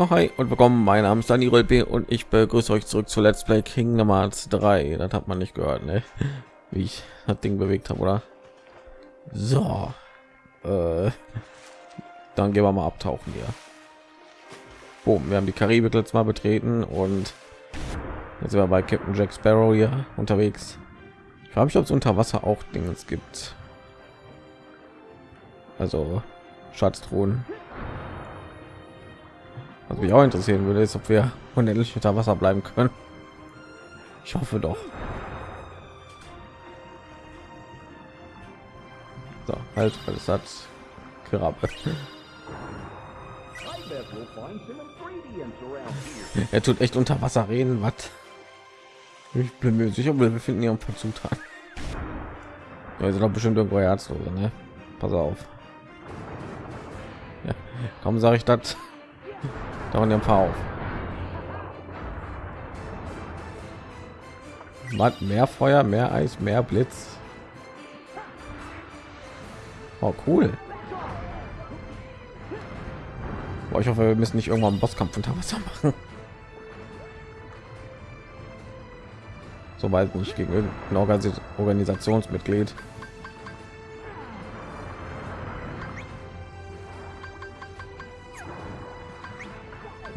Ja, hi und willkommen. Mein Name ist Dani Rolpe und ich begrüße euch zurück zu Let's Play Kingdom Hearts 3. Das hat man nicht gehört, ne? wie ich das Ding bewegt habe, oder? So, äh, dann gehen wir mal abtauchen hier. Boom, wir haben die Karibik letztes Mal betreten und jetzt sind wir bei Captain Jack Sparrow hier unterwegs. Ich frage mich, ob es unter Wasser auch Dinge gibt. Also Schatztruhen. Was mich auch interessieren würde, ist, ob wir unendlich unter Wasser bleiben können. Ich hoffe doch. So, halt, alles hat Krabbe. Er tut echt unter Wasser reden, was? Ich bin mir sicher, wir finden hier ein paar Zutaten. Sind doch bestimmt irgendwo Herzlose, ne? Pass auf. Ja, kaum sage ich das. Dauern ein paar auf. Was? Mehr Feuer, mehr Eis, mehr Blitz. Oh, cool. Boah, ich hoffe, wir müssen nicht irgendwann einen Bosskampf unter Wasser machen. Sobald nicht gegen irgendein Organis Organisationsmitglied.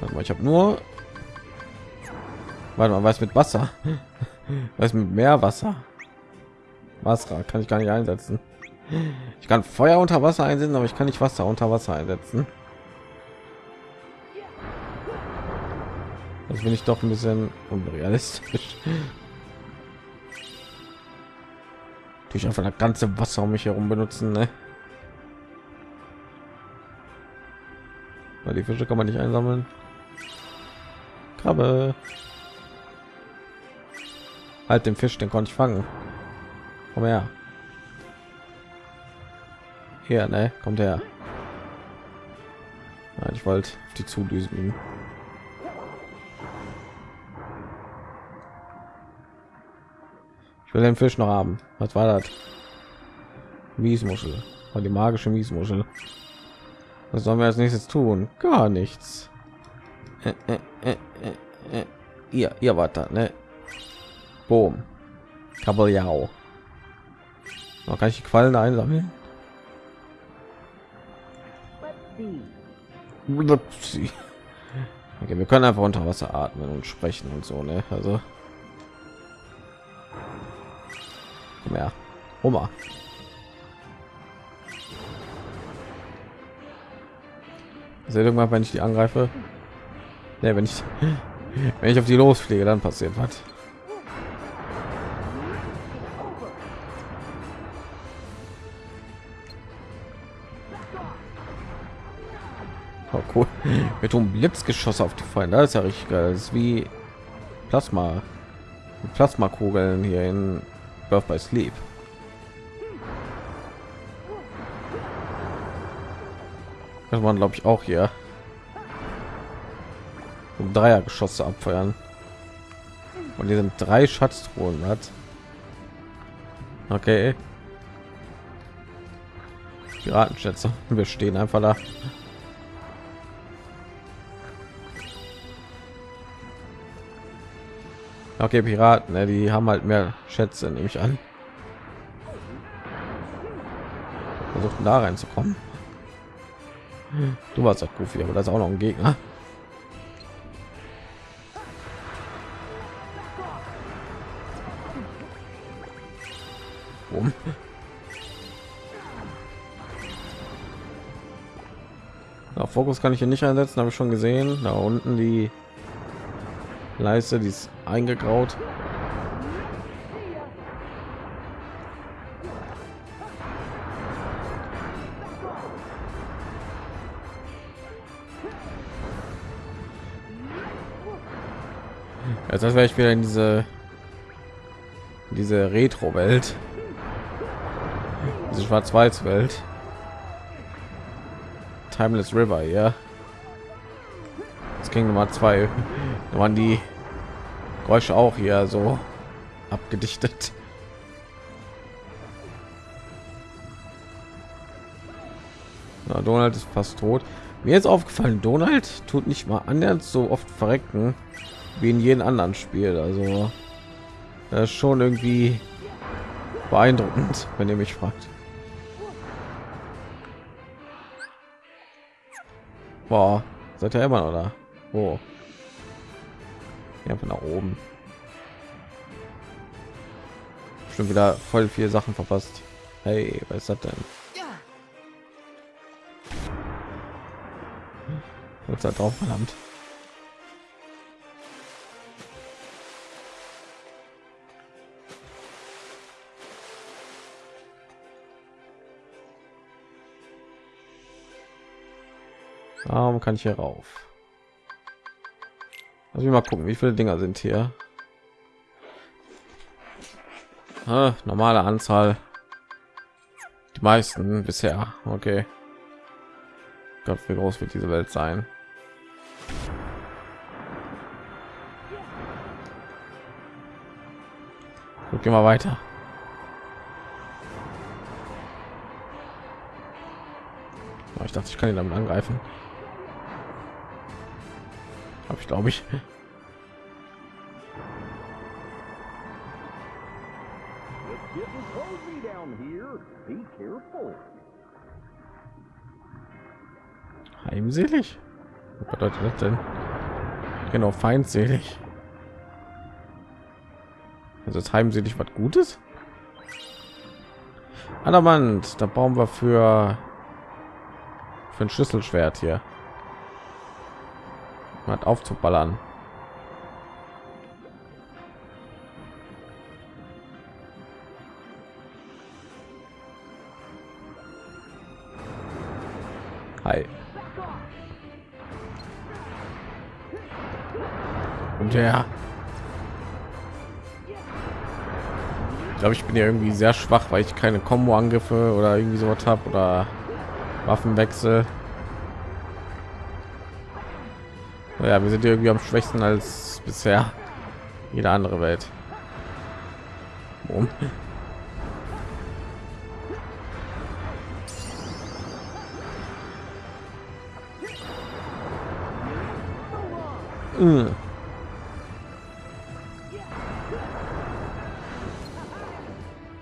Warte mal, ich habe nur. Warte mal, was mit Wasser? Was mit Meerwasser? Wasser kann ich gar nicht einsetzen. Ich kann Feuer unter Wasser einsetzen, aber ich kann nicht Wasser unter Wasser einsetzen. Das bin ich doch ein bisschen unrealistisch. Durch einfach das ganze Wasser um mich herum benutzen, ne? Weil die Fische kann man nicht einsammeln. Krabbe. Halt den Fisch, den konnte ich fangen. Komm her. Hier, ne? Kommt her. Ja, ich wollte die zudüsen. Ich will den Fisch noch haben. Was war das? Miesmuschel. War die magische Miesmuschel. Was sollen wir als nächstes tun? Gar nichts. Äh, äh, äh, äh, äh. Ihr, ihr wart da, ne? Boom. Kabeljau. Noch kann ich die Quallen einsammeln? Okay, wir können einfach unter Wasser atmen und sprechen und so, ne? Also mehr. Hummer. Also irgendwann, wenn ich die angreife, ne, wenn ich wenn ich auf die losfliege, dann passiert was. Oh, cool. Wir tun Blitzgeschosse auf die Feinde. Das ist ja richtig geil. Das ist wie Plasma, Plasmakugeln hier in Birth by Sleep. Das waren glaube ich auch hier. Dreiergeschosse abfeuern. Und hier sind drei Schatztruhen. Hat. Okay. Piratenschätze. Wir stehen einfach da. Okay, Piraten, ne, die haben halt mehr Schätze, nehme ich an. Versuchten da reinzukommen. Du warst ja Goofy, aber das ist auch noch ein Gegner. Fokus kann ich hier nicht einsetzen, habe ich schon gesehen. Da unten die Leiste, die ist eingegraut. Jetzt wäre ich wieder in diese diese Retro-Welt, diese Schwarz-Weiß-Welt, Timeless River, ja. Das ging Nummer zwei, da waren die Geräusche auch hier so abgedichtet. Na, Donald ist fast tot. Mir ist aufgefallen, Donald tut nicht mal annähernd so oft verrecken wie in jedem anderen Spiel. Also das ist schon irgendwie beeindruckend, wenn ihr mich fragt. Boah, seid ihr immer oder? Wo? Ja, von nach oben. Schon wieder voll viele Sachen verpasst. Hey, was ist das denn? Wird da drauf verdammt. Warum kann ich hier rauf? Also mal gucken, wie viele Dinger sind hier. Ah, normale Anzahl. Die meisten bisher. Okay. Gott, wie groß wird diese Welt sein? Gut, gehen wir weiter. Ich dachte, ich kann ihn damit angreifen. Habe ich, glaube ich. Heimselig? Was bedeutet das denn? Genau, feindselig. Also ist heimselig was Gutes? Adamant, da bauen wir für für ein Schlüsselschwert hier. Hat aufzuballern. Hi. Und ja. Ich glaube, ich bin ja irgendwie sehr schwach, weil ich keine Combo-Angriffe oder irgendwie so was habe oder Waffenwechsel. Ja, wir sind irgendwie am schwächsten als bisher jede andere Welt. Um. Mm.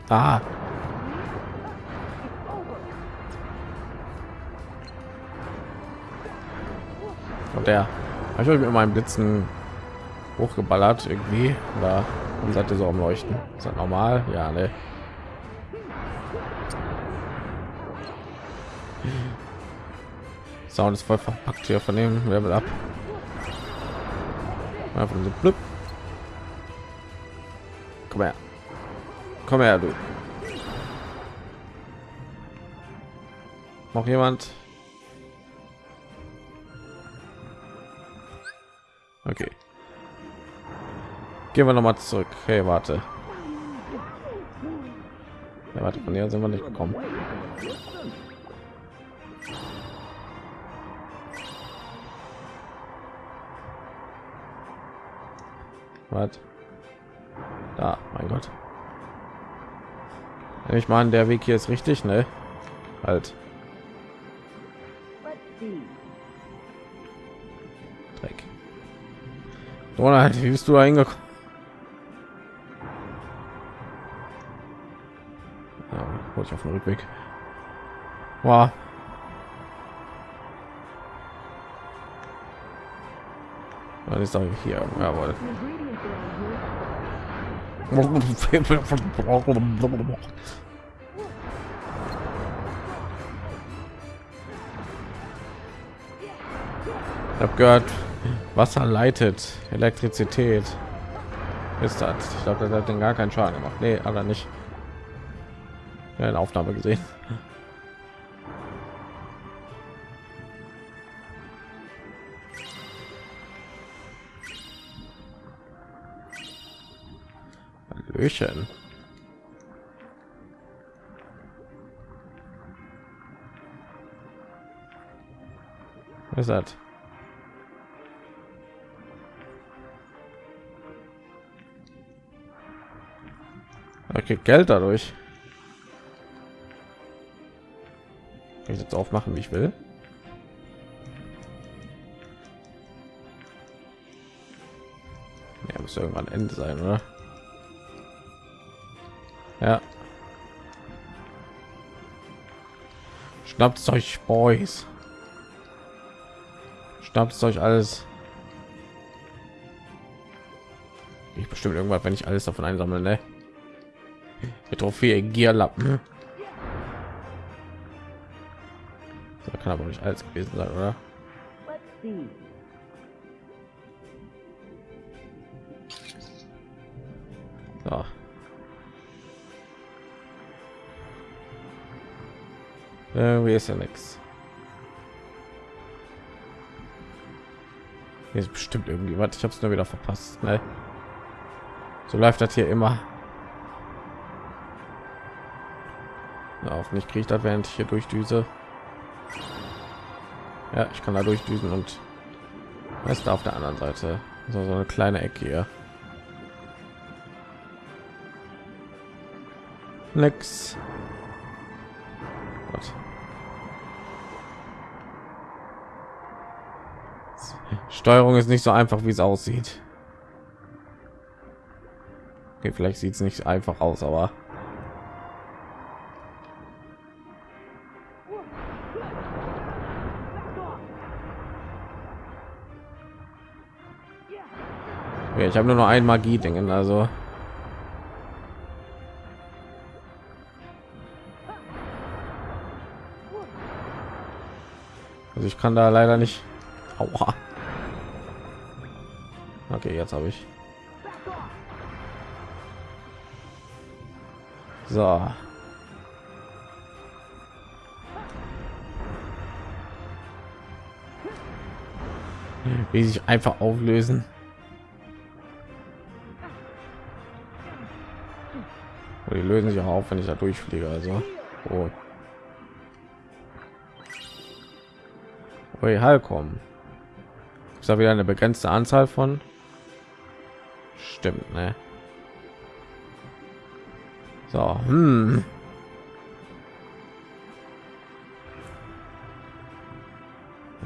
Ah. Und der habe ich euch mit meinem Blitzen hochgeballert irgendwie oder und seid ihr so am Leuchten? Ist das normal? Ja, ne. Sound ist voll verpackt hier von dem Level ab. Einfach so blüpp. Komm her. Komm her, du. Noch jemand? Gehen wir noch mal zurück. Hey, warte. Ja, warte, von hier sind wir nicht gekommen. Was? Da, mein Gott. Ich meine, der Weg hier ist richtig, ne? Halt. Dreck. Donald, wie bist du eingekommen? Ja, ich auf dem Rückweg. Wow. Was ist da hier? Jawohl. Ich habe gehört, Wasser leitet Elektrizität. Ist das? Ich glaube, das hat den gar keinen Schaden gemacht. Nee, aber nicht. Eine Aufnahme gesehen. Hallöchen. Was ist das? Okay, Geld dadurch. Kann ich jetzt aufmachen, wie ich will? Ja, muss irgendwann Ende sein, oder? Ja. Schnappt euch, Boys. Schnappt euch alles. Ich bestimmt irgendwann, wenn ich alles davon einsammle, ne? Die Trophäe Gierlappen. Kann aber nicht alles gewesen sein, oder? So. Irgendwie ist ja nichts. Hier ist bestimmt irgendwie was. Ich habe es nur wieder verpasst. Ne? So läuft das hier immer. Ja, auf mich kriegt das, während ich hier durchdüse. Ja, ich kann da durchdüsen und ist da auf der anderen Seite so, so eine kleine Ecke hier. Nix. Gott. Steuerung ist nicht so einfach, wie es aussieht. Okay, vielleicht sieht es nicht einfach aus, aber ich habe nur noch ein Magie Dingen, also Also ich kann da leider nicht. Aua. Okay, jetzt habe ich. So. Wie sich einfach auflösen. Die lösen sich auch auf, wenn ich da durchfliege. Also, oh. Ui, Halkom. Ist da wieder eine begrenzte Anzahl von? Stimmt, ne? So, hm.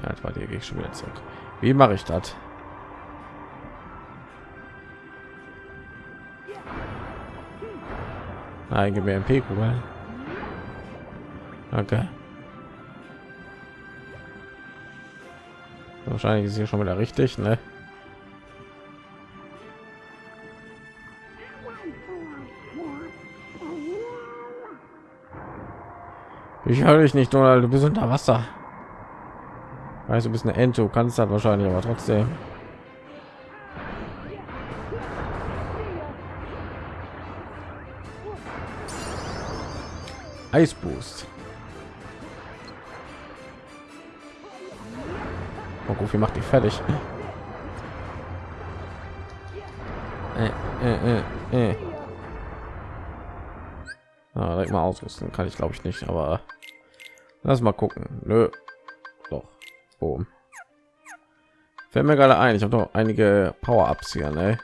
Ja, etwa hier gehe ich schon wieder zurück. Wie mache ich das? Mir MP-Kugeln. Okay. Wahrscheinlich ist hier schon wieder richtig, ne? Ich höre dich nicht, Donald. Du bist unter Wasser. Weißt du, bist eine Ente. Du kannst das wahrscheinlich, aber trotzdem. Eisboost. Oh, Goofy macht die fertig. Äh, äh, äh. Ah, mal ausrüsten kann ich glaube ich nicht, aber lass mal gucken. Nö. Doch. Boom. Fällt mir gerade ein, ich habe noch einige Power-Ups hier, ne?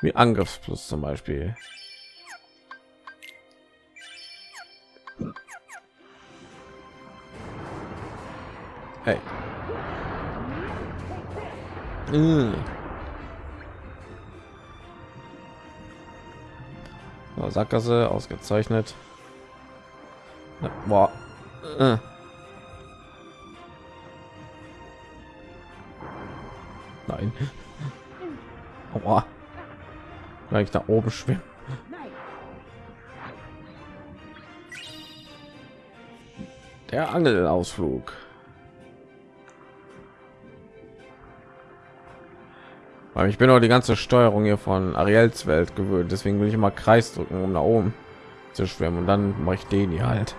Wie Angriffsplus zum Beispiel. Mm. Sackgasse ausgezeichnet. Boah. Äh. Nein. Boah. Weil ich da oben schwimmen. Der Angelausflug. Aber ich bin auch die ganze Steuerung hier von Ariels Welt gewöhnt, deswegen will ich immer Kreis drücken, um nach oben zu schwimmen und dann mache ich den hier halt.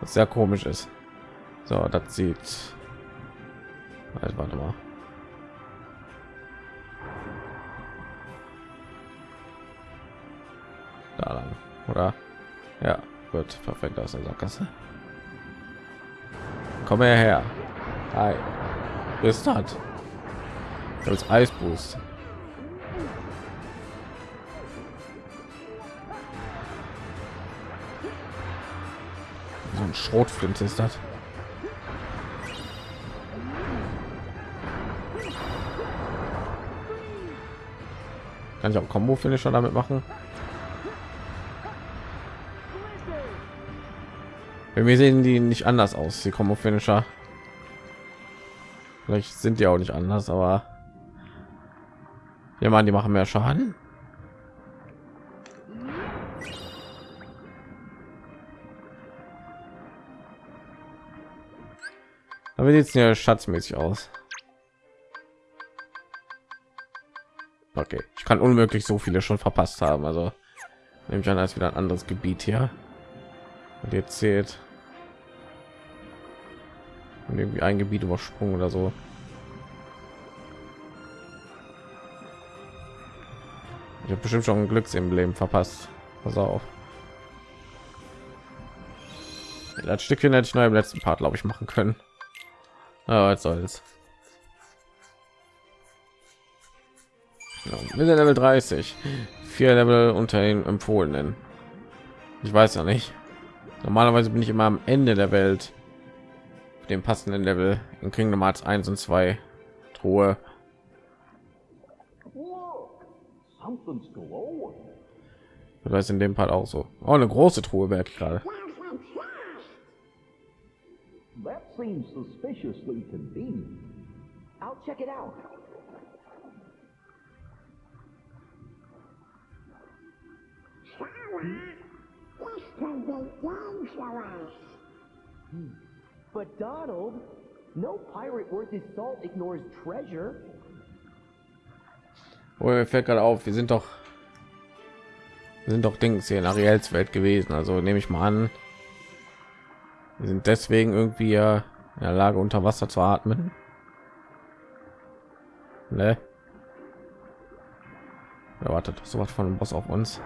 Was sehr komisch ist. So, das sieht. Also, warte mal. Da lang, oder? Ja, gut, perfekt aus der Sackgasse. Komm her. Ist das als Eisboost. So ein Schrotflint ist das. Kann ich auch Combo Finisher damit machen? Wir sehen die nicht anders aus, die Combo Finisher. Vielleicht sind die auch nicht anders, aber ja, man, die machen mehr Schaden. Aber sieht ja schatzmäßig aus. Okay, ich kann unmöglich so viele schon verpasst haben. Also nehme ich an, als wieder ein anderes Gebiet hier. Und jetzt zählt und irgendwie ein Gebiet übersprungen oder so. Ich habe bestimmt schon ein Glücksemblem verpasst. Pass auf. Das Stückchen hätte ich nur im letzten Part, glaube ich, machen können. Aber was soll's. Ja, wir sind Level 30. Vier Level unter den empfohlenen. Ich weiß ja nicht. Normalerweise bin ich immer am Ende der Welt. Dem passenden Level in Kingdom Hearts 1 und 2 Truhe. Das ist in dem Part auch so. Oh, eine große Truhe wäre gerade. That seems suspiciously convenient. I'll check it out. this could be dangerous. But Donald, no pirate worth his salt ignores treasure. Oh, mir fällt gerade auf, wir sind doch wir sind doch Dings hier in Ariels Welt gewesen, also nehme ich mal an, wir sind deswegen irgendwie in der Lage unter Wasser zu atmen. Ne? Erwartet so was von dem Boss auf uns.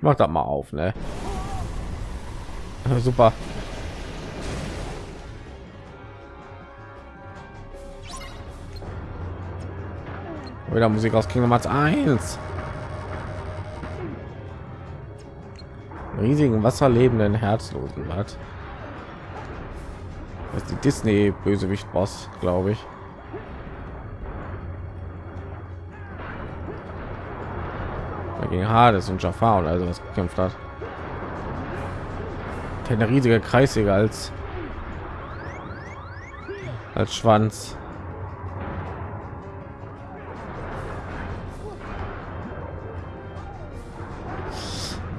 Mach das mal auf, ne? Super. Wieder Musik aus Kingdom Hearts 1. Riesigen wasserlebenden Herzlosen hat. Das ist die Disney Bösewicht Boss, glaube ich. Gegen Hades und Jafar und also was gekämpft hat. Eine riesige Kreissäge als als Schwanz.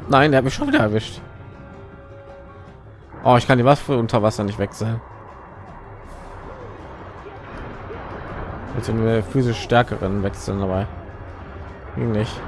Nein, der hat mich schon wieder erwischt. Oh, ich kann die Waffe unter Wasser nicht wechseln. Jetzt sind wir physisch stärkeren wechseln dabei. Nicht.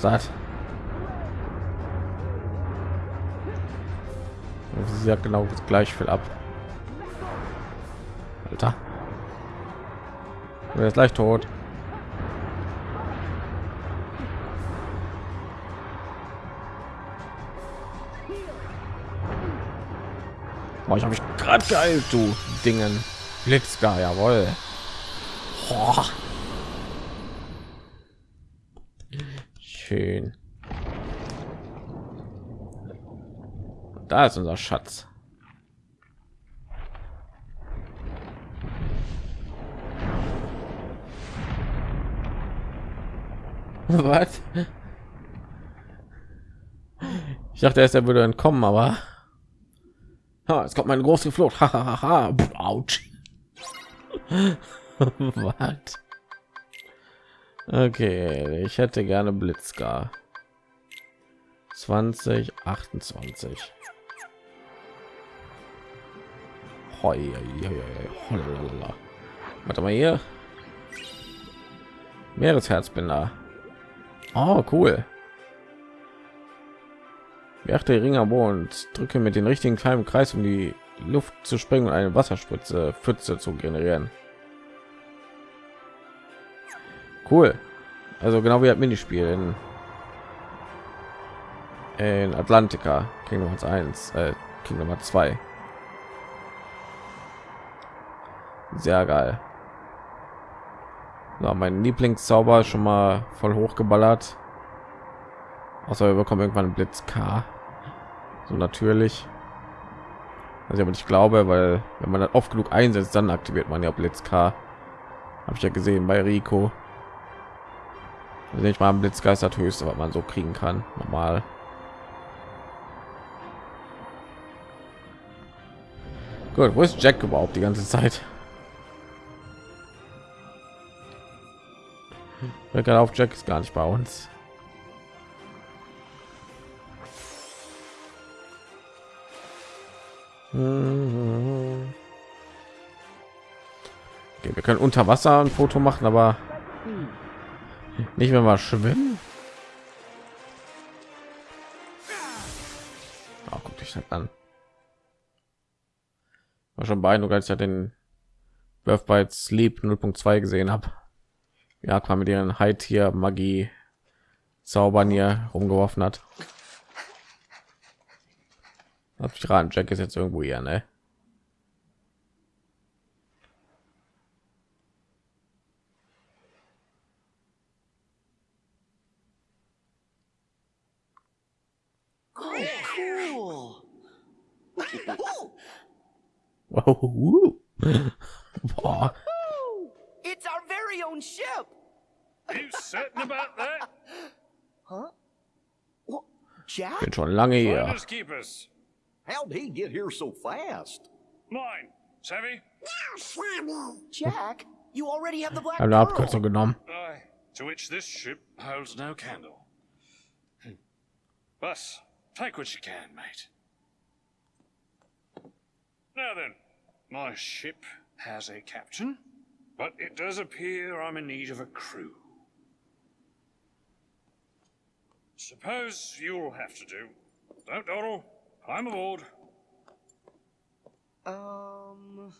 Ist das? Sie hat genau gleich viel ab. Alter. Er ist gleich tot. Boah, ich habe mich gerade geil, du Dingen. Blitzgar, jawohl. Boah. Schön. Da ist unser Schatz. Was? Ich dachte erst, er würde entkommen, aber ha, es kommt meine große Flucht. Autsch. Was? Okay, ich hätte gerne Blitzgar. 20, 28. Hoi, hoi, hoi, Warte mal hier. Meeresherzbinder. Oh, cool. Beachte Ringer und drücke mit den richtigen kleinen Kreis, um die Luft zu springen und eine Wasserspritze Pfütze zu generieren. Cool. Also genau wie ein Minispiel in, in Atlantica Kingdom Hearts 1, äh, Kingdom Hearts 2. Sehr geil. So, mein Lieblingszauber schon mal voll hochgeballert. Außer wir bekommen irgendwann einen Blitz K. So natürlich. Also aber ich glaube, weil wenn man das oft genug einsetzt, dann aktiviert man ja Blitz K. Habe ich ja gesehen bei Rico. Nicht mal Blitzgeist das höchste, was man so kriegen kann. Normal. Gut, wo ist Jack überhaupt die ganze Zeit? Wer auf Jack ist gar nicht bei uns. Okay, wir können unter Wasser ein Foto machen, aber nicht wenn wir schwimmen. Oh, guck dich das an. War schon beeindruckend, als ich ja den Birth by Sleep 0.2 gesehen habe. Ja, kam mit ihren High Tier Magie Zaubern hier rumgeworfen hat. Hab ich raten, Jack ist jetzt irgendwo hier, ne? Cool. Boah. It's our very own ship. Are You certain about that? Huh? What? Jack? Bin schon lange hier. Finders keepers. How'd he get here so fast? Mine. Savvy? Jack, you already have the black Habe eine Abkürzung pearl. genommen. Aye. To which this ship holds no candle. Hmm. Take what you can, mate. Now then, my ship has a captain, but it does appear I'm in need of a crew. Suppose you'll have to do. Don't dawdle. I'm aboard. Um,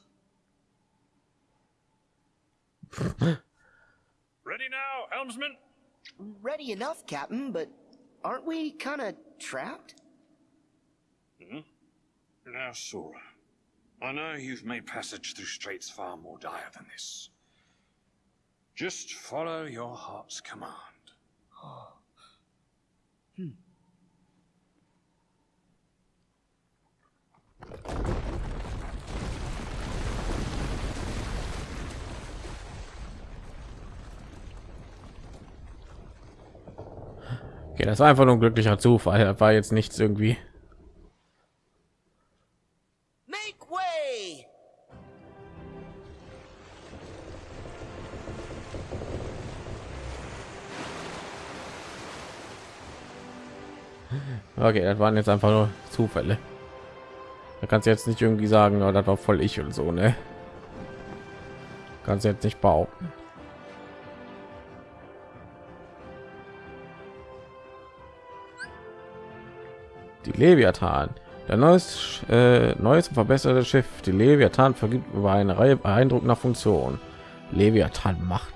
Ready now, helmsman? ready enough, Captain, but aren't we kind of trapped? Hmm? Now, Sora, I know you've made passage through straits far more dire than this. Just follow your heart's command. Okay, das war einfach nur ein glücklicher Zufall. Das war jetzt nichts irgendwie. Okay, das waren jetzt einfach nur Zufälle. Da kannst du jetzt nicht irgendwie sagen, oh, das war voll ich und so, ne? Kannst du jetzt nicht behaupten. Die Leviathan. Der neues, äh, neues und verbesserte Schiff, die Leviathan, vergibt über eine Reihe beeindruckender Funktionen. Leviathan macht.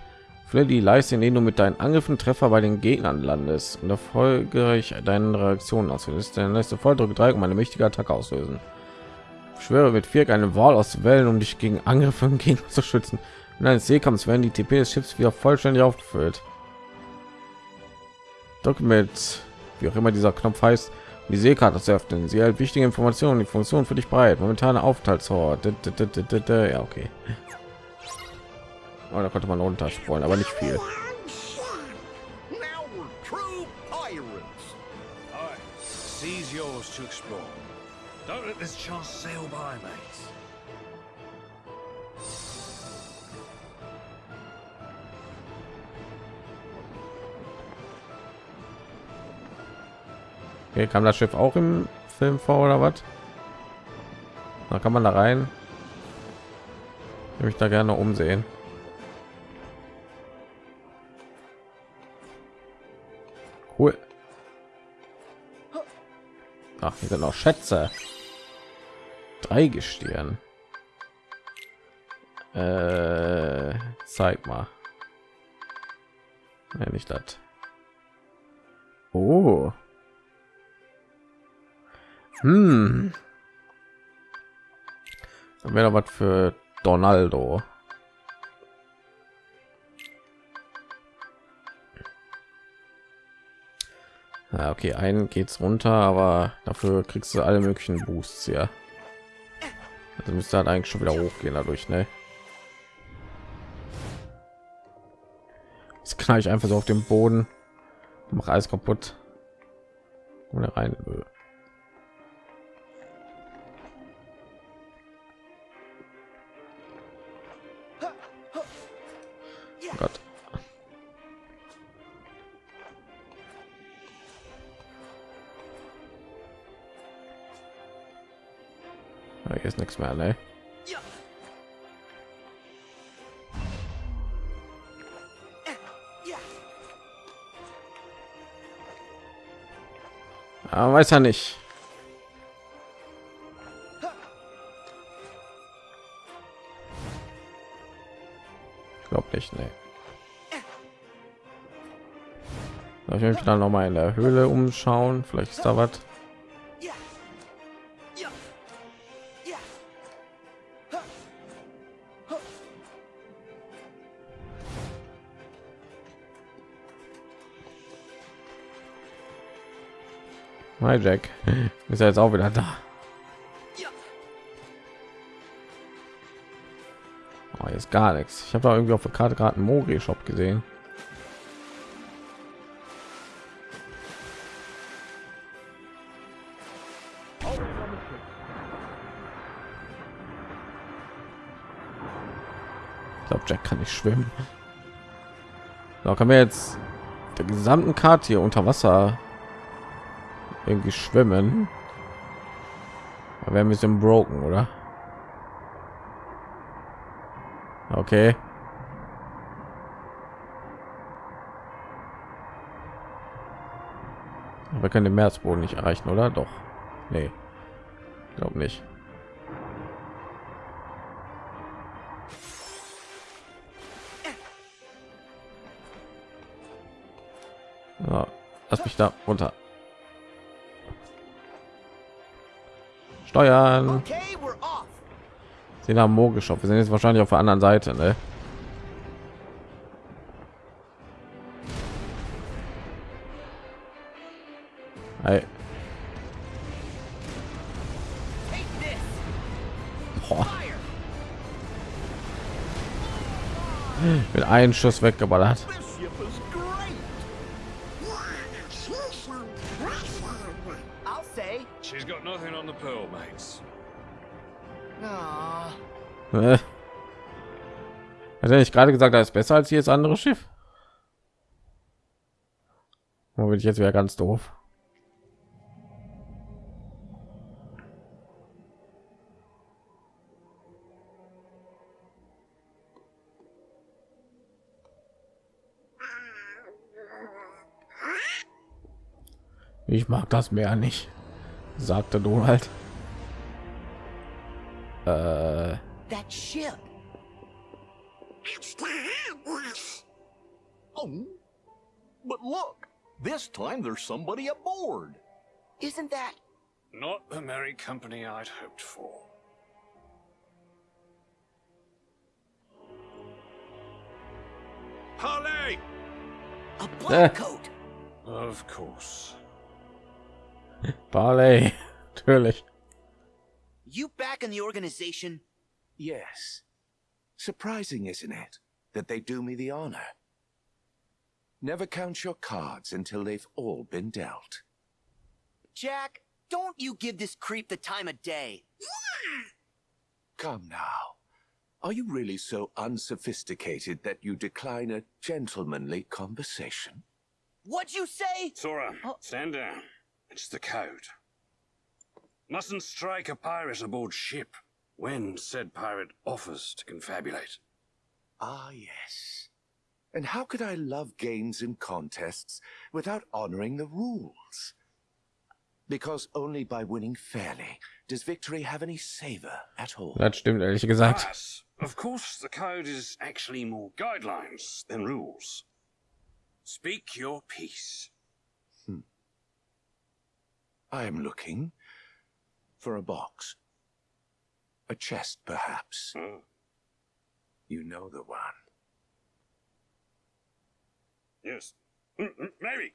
Fülle die Leiste, in denen du mit deinen Angriffen Treffer bei den Gegnern landest und erfolgreich deine Reaktionen auslöst. Der nächste Volldruck 3 um eine mächtige Attacke auslösen. Schwöre mit vier eine Wahl aus Wellen, um dich gegen Angriffe und Gegner zu schützen. In eines Seekampfs werden die TP des Schiffs wieder vollständig aufgefüllt. Mit, wie auch immer dieser Knopf heißt, die Seekarte zu öffnen. Sie hält wichtige Informationen, die Funktion für dich bereit. Momentane Aufenthaltsort. Ja, okay. Oh, da konnte man runtersprollen, aber nicht viel. Yours to explore. Don't let this chance sail by, mates. Okay, kam das Schiff auch im Film vor oder was? Da kann man da rein. Ich da gerne umsehen. Cool. Ach, hier sind noch Schätze. Drei Gestirn. Äh, zeig mal. Ja, nicht das. Oh. Hm. Dann wäre was für Donaldo. Ja, okay, einen geht's runter, aber dafür kriegst du alle möglichen Boosts, ja. Also müsste halt eigentlich schon wieder hochgehen dadurch, ne? Jetzt knall ich einfach so auf dem Boden, mach alles kaputt. Oder rein. Oh Hier ist nichts mehr, ne? Aber weiß er nicht. Ich glaube nicht, ne. Ich mich dann noch mal in der Höhle umschauen? Vielleicht ist da was. Hi Jack, ist er jetzt auch wieder da? Oh, jetzt gar nichts. Ich habe da irgendwie auf der Karte gerade einen Mori Shop gesehen. Ich glaube, Jack kann nicht schwimmen. Da können wir jetzt der gesamten Karte hier unter Wasser irgendwie schwimmen. Wir ein bisschen broken, oder? Okay. Wir können den Meeresboden nicht erreichen, oder? Doch. Nee. Glaube nicht. Ja, lass mich da runter. Steuern. Haben Mo geschafft. Wir sind jetzt wahrscheinlich auf der anderen Seite, ne? Hey. Mit einem Schuss weggeballert. Er nicht gerade gesagt, er ist besser als jedes andere Schiff? Wo bin ich jetzt wieder ganz doof? Ich mag das Meer nicht, sagte Donald. Äh, this time there's somebody aboard. Isn't that? Not the merry company I'd hoped for. Harley! A black coat. Of course. Barley, natürlich. You back in the organization? Yes. Surprising, isn't it, that they do me the honor? Never count your cards until they've all been dealt. Jack, don't you give this creep the time of day. Come now. Are you really so unsophisticated that you decline a gentlemanly conversation? What'd you say? Sora, Oh. stand down. It's the code. Mustn't strike a pirate aboard ship when said pirate offers to confabulate. Ah, yes. And how could I love games and contests without honoring the rules? Because only by winning fairly does victory have any savor at all. Das stimmt ehrlich gesagt. But, of course, the code is actually more guidelines than rules. Speak your piece. Hmm. I'm looking for a box. A chest, perhaps. Oh. You know the one. Yes. Mm, mm, Maybe.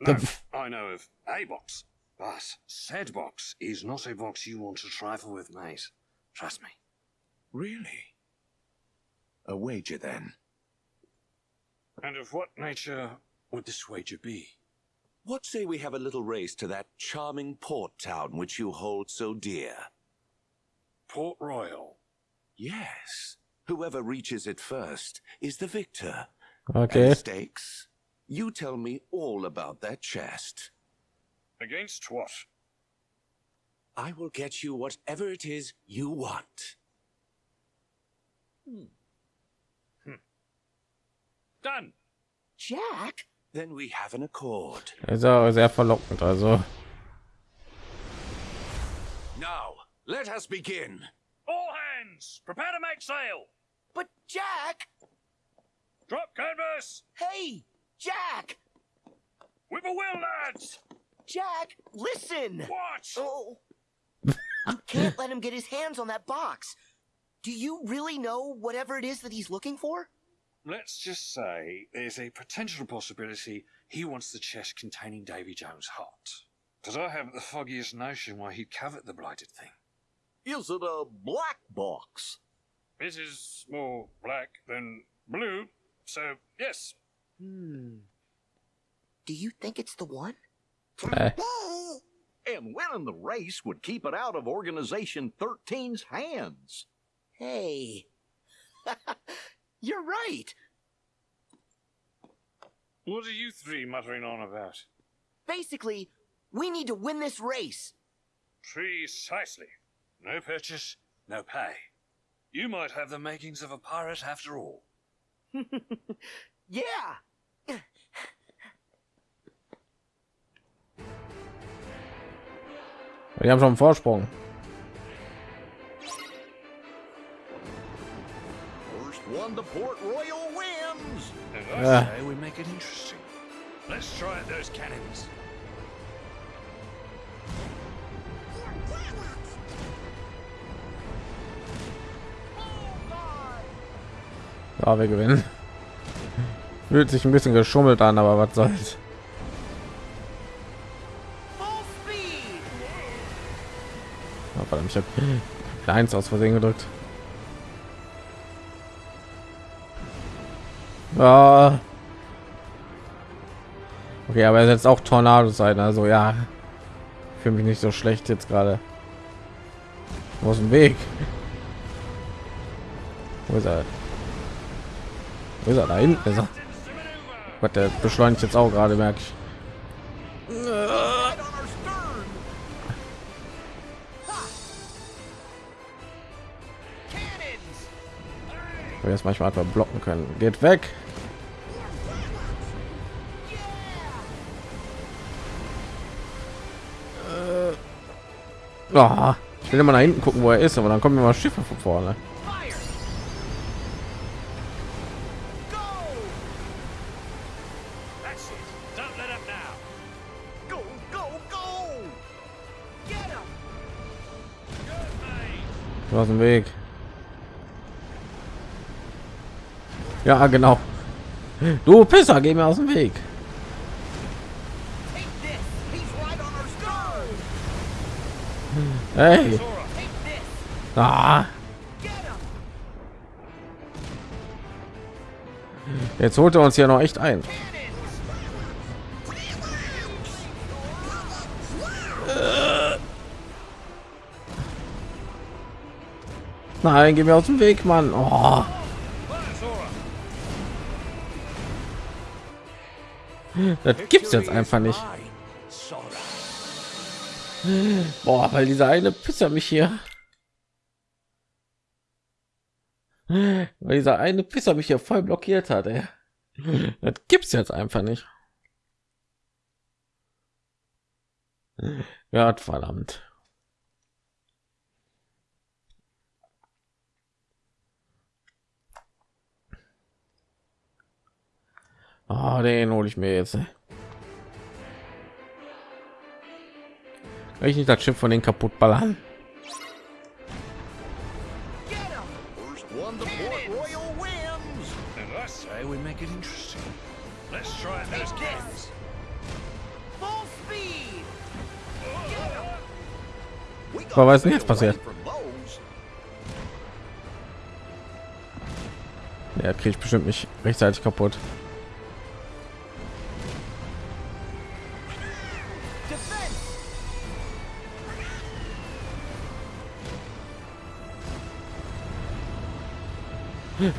No, I know of a box. But said box is not a box you want to trifle with, mate. Trust me. Really? A wager, then. And of what nature would this wager be? What say we have a little race to that charming port town which you hold so dear? Port Royal. Yes. Whoever reaches it first is the victor. Okay. And stakes? You tell me all about that chest. Against what? I will get you whatever it is you want. Hmm. Hmm. Done. Jack? Then we have an accord. Ist ja sehr verlockend, also. Now, let us begin. All hands, prepare to make sail. But Jack! Drop canvas. Hey! Jack! With a will, lads. Jack, listen! Watch! Oh. you can't let him get his hands on that box. Do you really know whatever it is that he's looking for? Let's just say there's a potential possibility he wants the chest containing Davy Jones' heart. Because I haven't the foggiest notion why he'd covet the blighted thing. Is it a black box? This is more black than blue, so yes. Hmm. Do you think it's the one? Eh. And winning the race would keep it out of Organization 13's hands. Hey. You're right. What are you three muttering on about? Basically, we need to win this race. Precisely. No purchase, no pay. You might have the makings of a pirate after all. Yeah. Die haben schon einen Vorsprung. First one to Port Royal wins. And I Yeah. say we make it interesting. Let's try those cannons. Ja, wir gewinnen. Fühlt sich ein bisschen geschummelt an, aber was soll's. Oh, verdammt, ich habe eins aus Versehen gedrückt. Ah. Okay, aber er setzt auch Tornados ein, also ja. Fühle mich nicht so schlecht jetzt gerade. Ist dem Weg? Wo ist er? Wo ist er? Da hinten ist er. Was, der beschleunigt jetzt auch gerade, merke ich. Wir jetzt manchmal einfach blocken können. Geht weg. Ah, ich will immer nach hinten gucken, wo er ist, aber dann kommen immer Schiffe von vorne. It. Don't let up now. Go, go, go. Get him. Good, mate. Du hast Weg. Ja, genau. Du Pisser, geh mir aus dem Weg. Hey. Ah, jetzt holt er uns hier noch echt ein. Nein, geh mir aus dem Weg, Mann. Oh. Das gibt's jetzt einfach nicht. Boah, weil dieser eine Pisser mich hier. Weil dieser eine Pisser mich hier voll blockiert hat, ey. Das gibt's jetzt einfach nicht. Ja, verdammt. Ah, den hole ich mir jetzt. Kann ich nicht das Schiff von den kaputt ballern? Aber was ist denn jetzt passiert? Ja, kriege ich bestimmt nicht rechtzeitig kaputt.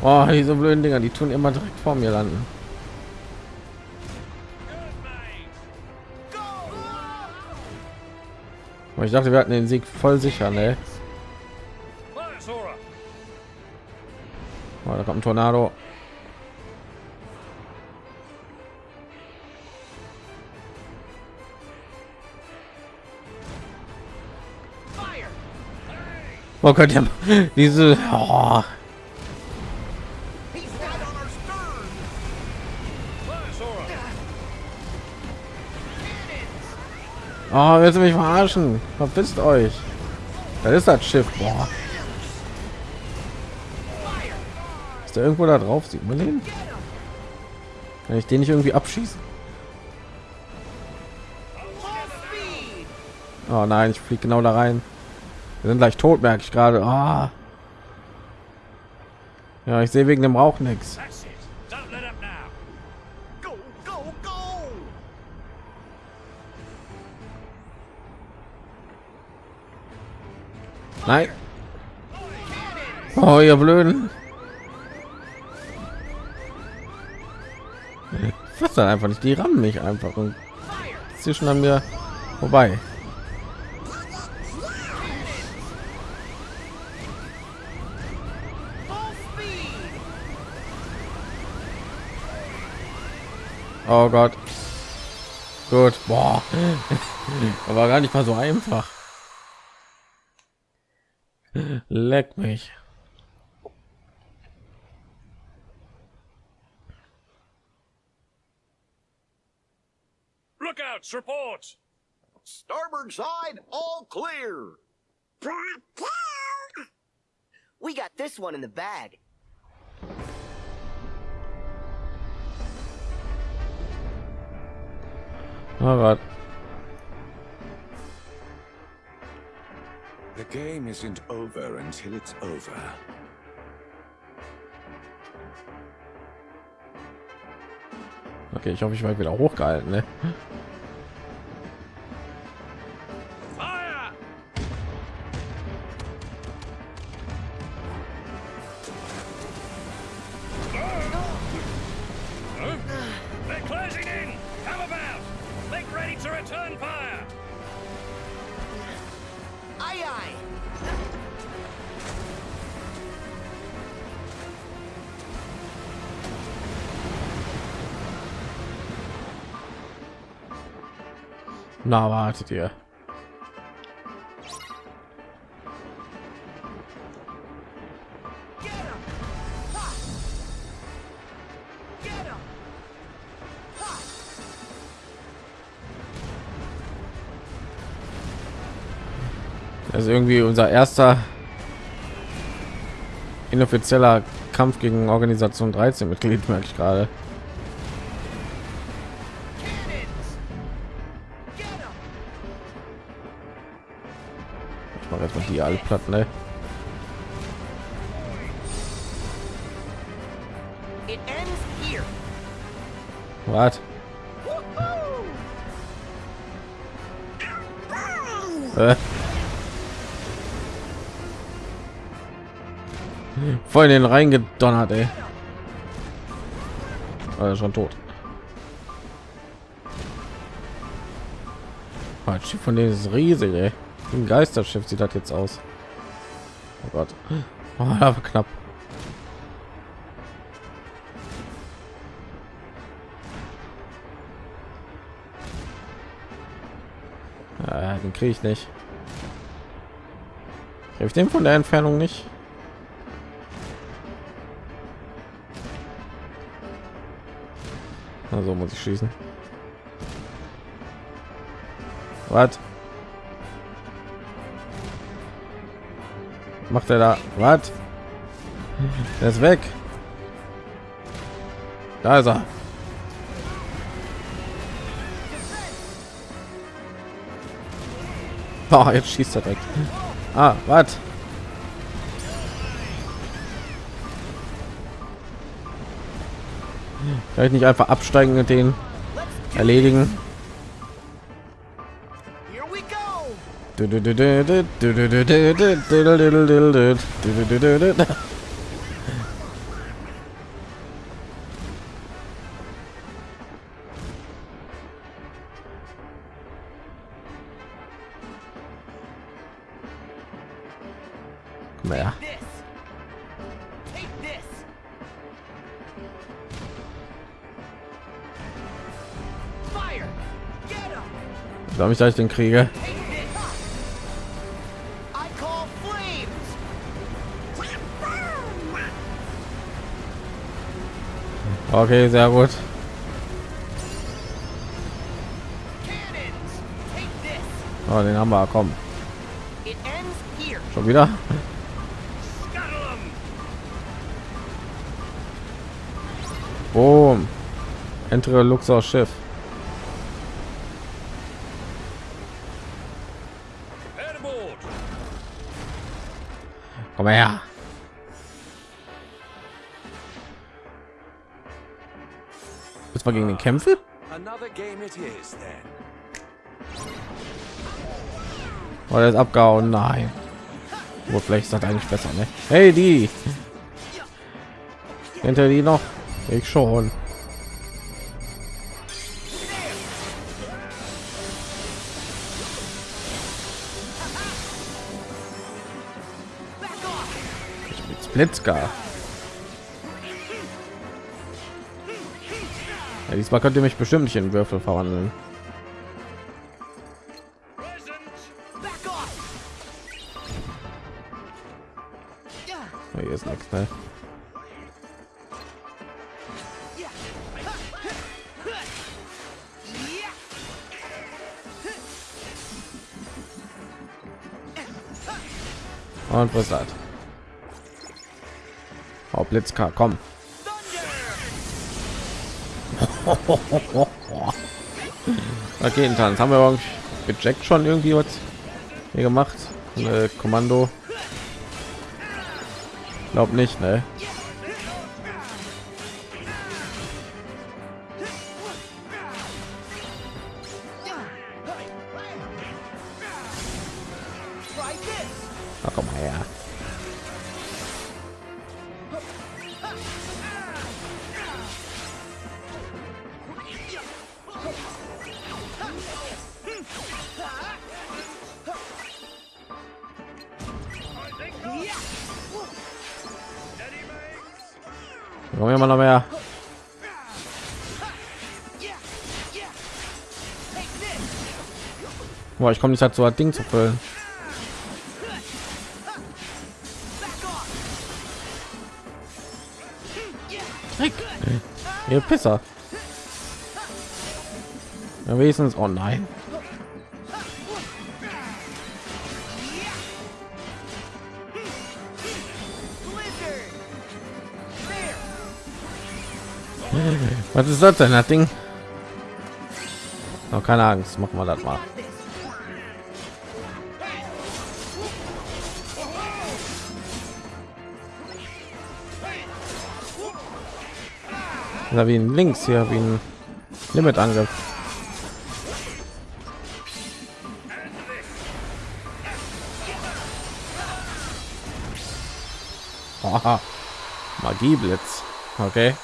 Oh, diese blöden Dinger, die tun immer direkt vor mir landen. Ich dachte, wir hatten den Sieg voll sicher, ne? Oh, da kommt ein Tornado. Oh Gott, diese. Oh, oh willst du mich verarschen? Verpisst euch. Das ist das Schiff. Boah. Ist der irgendwo da drauf? Sieht man den? Kann ich den nicht irgendwie abschießen? Oh nein, ich fliege genau da rein. Wir sind gleich tot, merke ich gerade. Ah. Ja, ich sehe wegen dem Rauch nichts. Nein. Oh, ihr Blöden. Was dann einfach nicht? Die rammen mich einfach und zwischen an mir vorbei. Oh Gott. Gut. Boah. Aber gar nicht mal so einfach. Leck mich. Lookouts, report. Starboard side, all clear. We got this one in the bag. Oh Gott. The game isn't over until it's over. Okay, ich hoffe, ich werde wieder hochgehalten. Ne? Na, wartet ihr. Ist irgendwie unser erster inoffizieller Kampf gegen Organisation 13 Mitglied, merke ich gerade. Alle platt, ne? Was? Äh. Voll in den reingedonnert, ey. Also schon tot. Schiff von denen ist riesig, ey. Ein Geisterschiff sieht das jetzt aus. Oh Gott. Oh, war knapp. Ja, den kriege ich nicht. Hilf dem von der Entfernung nicht. Also muss ich schießen. Was? Macht er da? Was? Er ist weg. Da ist er. Oh, jetzt schießt er direkt. Ah, was? Kann ich nicht einfach absteigen und den erledigen? Him. Glaube ich, dass ich den kriege. Okay, sehr gut. Oh, den haben wir. Komm, schon wieder. Boom. Entre Luxor Schiff. Komm her. Das war gegen den Kämpfe? Oder Oh, ist abgehauen? Nein. Wo vielleicht ist das eigentlich besser, ne? Hey, die. Ihr die noch? Ich schon. Splitzka. Diesmal könnt ihr mich bestimmt nicht in Würfel verwandeln. Hier ist nichts, ne? Und was hat? Oh, Blitzka, komm. Raketentanz. Haben wir Jack schon irgendwie was hier gemacht? Äh, Kommando. Glaub nicht, ne? Boah, ich komme nicht dazu, das Ding zu füllen. Dreck. Ihr Pisser. Ja, wenigstens. Oh nein. Was ist das denn, das Ding? Oh, keine Angst, machen wir das mal. Ja, wie ein Links hier, wie ein Limit-Angriff. Oha. Magieblitz. Okay.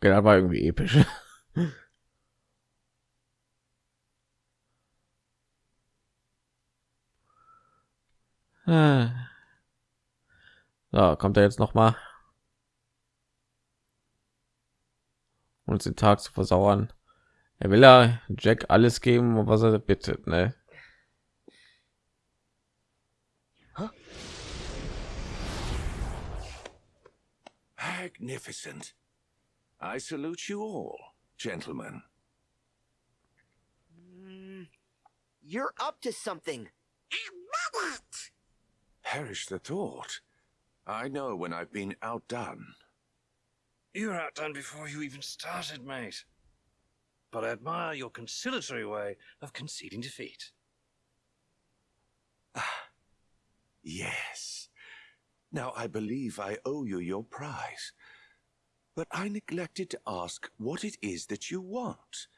Das war irgendwie episch. Ah. So, kommt er jetzt noch mal und den Tag zu versauern. Er will ja Jack alles geben, was er bittet, ne? Magnificent. I salute you all, gentlemen. Mm, you're up to something. I love. Perish the thought. I know when I've been outdone. You were outdone before you even started, mate. But I admire your conciliatory way of conceding defeat. Ah, yes. Now I believe I owe you your prize. But I neglected to ask what it is that you want.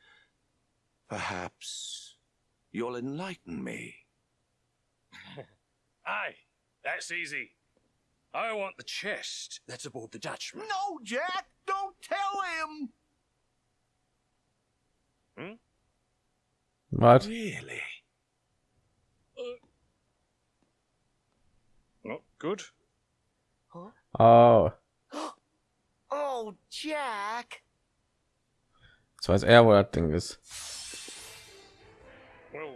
Perhaps you'll enlighten me. Aye, that's easy. I want the chest that's aboard the Dutchman. No, Jack, don't tell him. Hmm? What? Really? Not good. Huh? Oh, Oh, Jack. jetzt weiß er, wo das Ding ist. Well,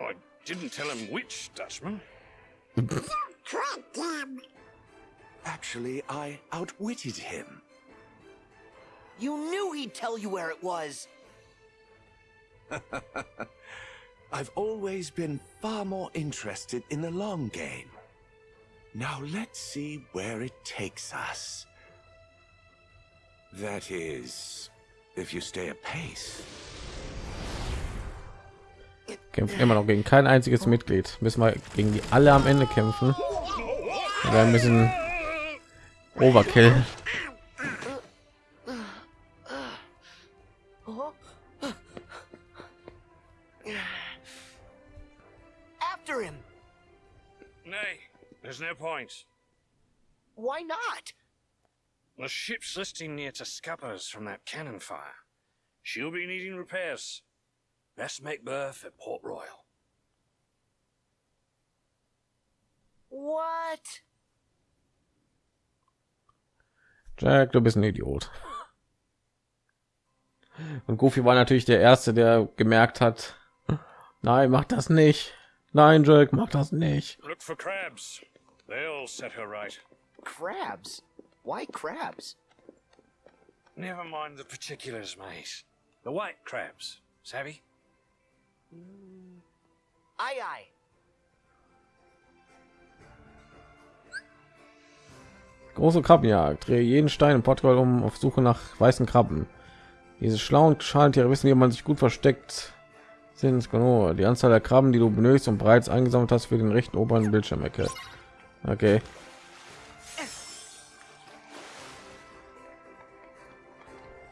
I didn't tell him which Dutchman. Actually, I outwitted him. You knew he'd tell you where it was. I've always been far more interested in the long game. Now let's see where it takes us. That is, if you stay apace. Kämpft immer noch gegen kein einziges Mitglied. Müssen wir gegen die alle am Ende kämpfen. Wir ein bisschen Overkill. After him. Nay, there's no point. Why not? The ship's listing near to scuppers from that cannon fire. She'll be needing repairs. Best make berth at Port Royal. What? Jack, du bist ein Idiot. Und Goofy war natürlich der erste, der gemerkt hat, nein, mach das nicht. Nein, Jack, mach das nicht. Look for crabs. They'll set her right. Crabs? Why crabs? Never mind the particulars, mate. The white crabs, savvy? Aye, aye. Große Krabbenjagd. Drehe jeden Stein im Portugal um auf Suche nach weißen Krabben. Diese schlauen Schalentiere wissen, wie man sich gut versteckt sind. Genau. Die Anzahl der Krabben, die du benötigst und bereits eingesammelt hast für den rechten oberen Bildschirmecke. Okay.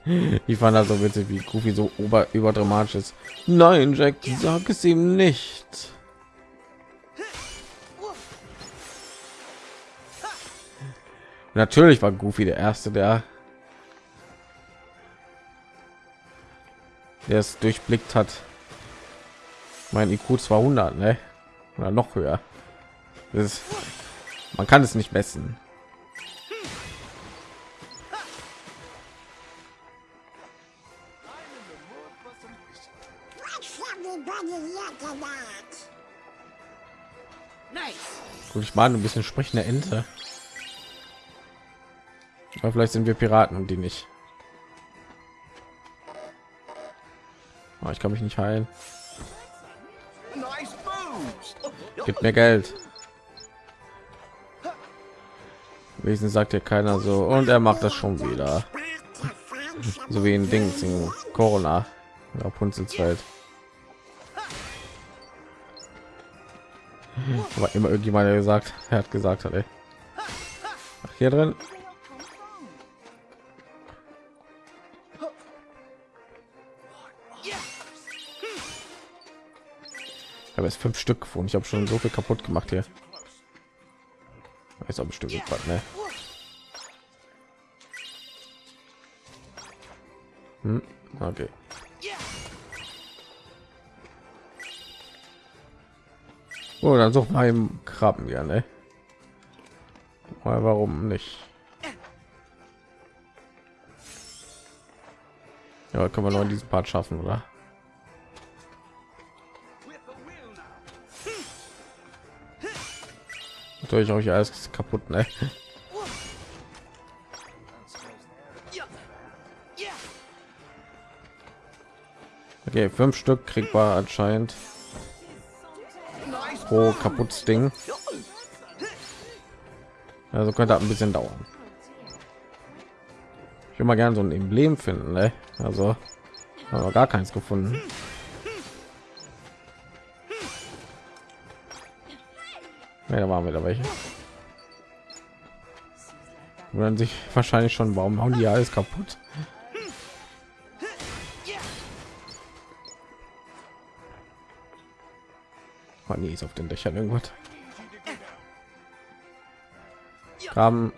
Ich fand das so witzig, wie Goofy so ober überdramatisch ist. Nein, Jack, sag es ihm nicht. Natürlich war Goofy der erste, der der es durchblickt hat. Mein IQ 200, ne? Oder noch höher. Ist, man kann es nicht messen. Gut, ich meine ein bisschen sprechende Ente. Aber vielleicht sind wir Piraten und die nicht. Oh, ich kann mich nicht heilen. Gib mir Geld. Wesen sagt ja keiner so und er macht das schon wieder. So wie ein Ding in Corona. Rapunzels Welt. Aber immer irgendjemand gesagt, er hat gesagt hat, ey. Ach, hier drin. Habe jetzt fünf Stück gefunden. Ich habe schon so viel kaputt gemacht hier. Ist auch bestimmt was, ne? Hm, okay. So, dann suchen wir im Krabben gerne. Mal warum nicht? Ja, können wir noch in diesem Part schaffen, oder? Natürlich euch alles kaputt, ne? Okay, fünf Stück kriegt kriegbar anscheinend pro kaputtes Ding. Also könnte ein bisschen dauern. Ich will mal gerne so ein Emblem finden, ne? Also aber gar keins gefunden. Ja, da waren wir da welche. Wundern sich wahrscheinlich schon, warum hauen die alles kaputt? Ist auf den Dächern irgendwas. Graben.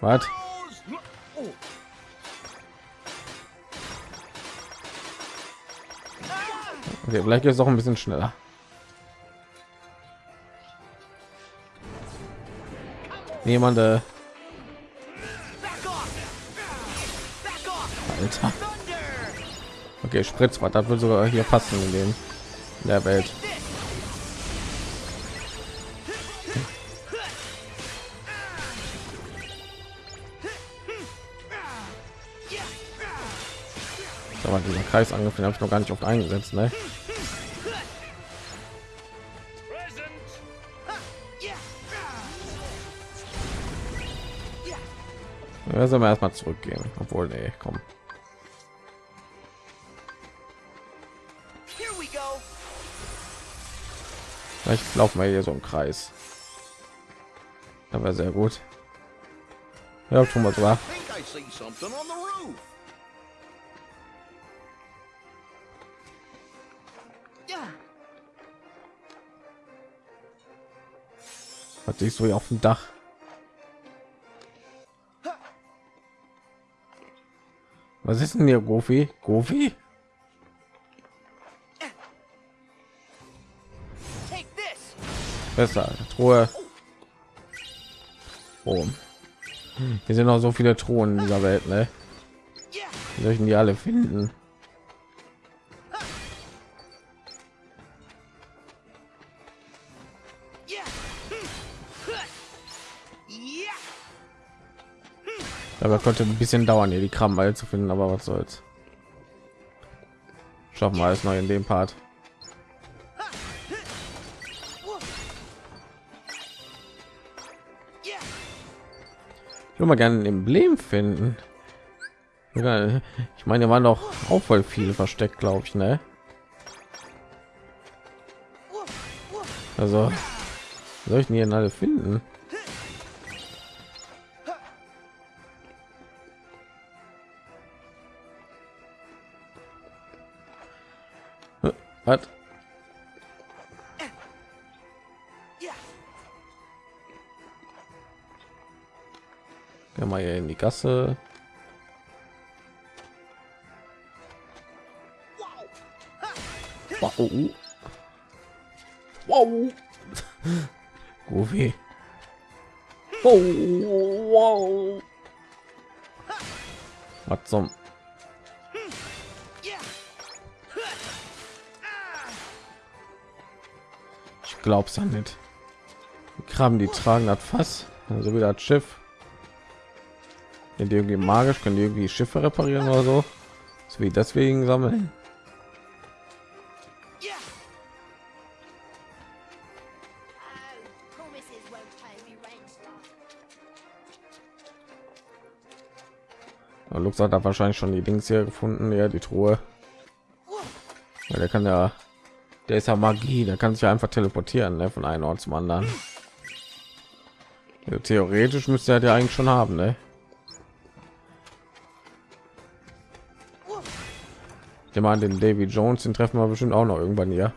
Was? Okay, vielleicht ist auch ein bisschen schneller. Jemand, äh, Alter. Okay, Spritzbad, das wird sogar hier passen in dem in der Welt. Aber dieser Kreisangriff, den habe ich noch gar nicht oft eingesetzt, ne? Wir erstmal zurückgehen, obwohl nee, komm. Vielleicht laufen wir hier so im Kreis. Wäre sehr gut. Ja, schon mal sogar. I think I see something on the roof. Was siehst du hier auf dem Dach? Was ist denn hier, Gofi? Gofi? Besser. Truhe. Oh. Hier sind noch so viele Truhen in dieser Welt, ne? Wie soll ich die alle finden? Aber konnte ein bisschen dauern, hier die Kram zu finden, aber was soll's. Schaffen wir alles noch in dem Part. Mal gerne ein Emblem finden. Ich meine, hier waren doch auch voll viele versteckt, glaube ich, ne? Also, soll ich denn hier alle finden? Äh, Was? Wir hier in die Gasse. Wow. Wow. Goofy. Oh, wow. Was zum? Ich glaub's ja nicht. Die Krabben, die tragen das Fass, also wieder das Schiff. Sind die irgendwie magisch, können die irgendwie Schiffe reparieren oder so? So wie deswegen sammeln. Lux hat da wahrscheinlich schon die Dings hier gefunden, ja, die Truhe. Ja, der kann ja, der ist ja Magie, der kann sich ja einfach teleportieren ne, von einem Ort zum anderen. Also theoretisch müsste er ja eigentlich schon haben, ne? Ich meine, den Davy Jones, den treffen wir bestimmt auch noch irgendwann hier.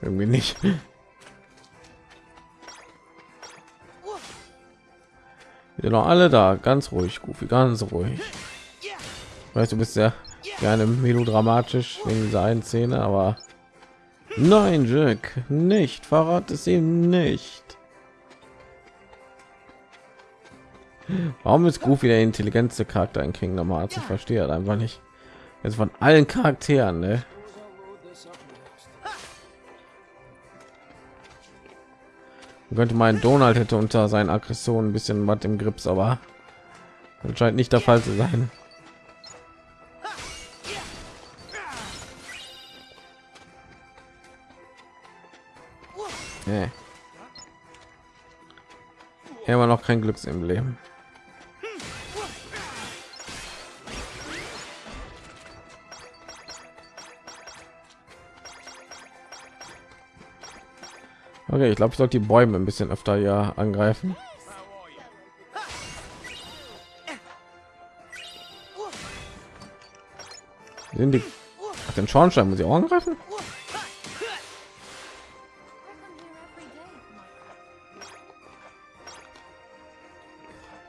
Irgendwie nicht. Noch alle da, ganz ruhig, Goofy, ganz ruhig. Weißt du, bist ja gerne melodramatisch wegen dieser einen Szene, aber nein, Jack, nicht, verrat es ihm nicht. Warum ist Goofy der intelligenteste Charakter in Kingdom Hearts? Ich verstehe das einfach nicht. Jetzt von allen Charakteren, ne? Man könnte meinen Donald hätte unter seinen Aggressionen ein bisschen was im Grips, aber anscheinend nicht der Fall zu sein. Nee. Immer noch kein Glücks Okay, ich glaube, ich sollte die Bäume ein bisschen öfter ja angreifen. Sind die Ach, den Schornstein muss ich auch angreifen?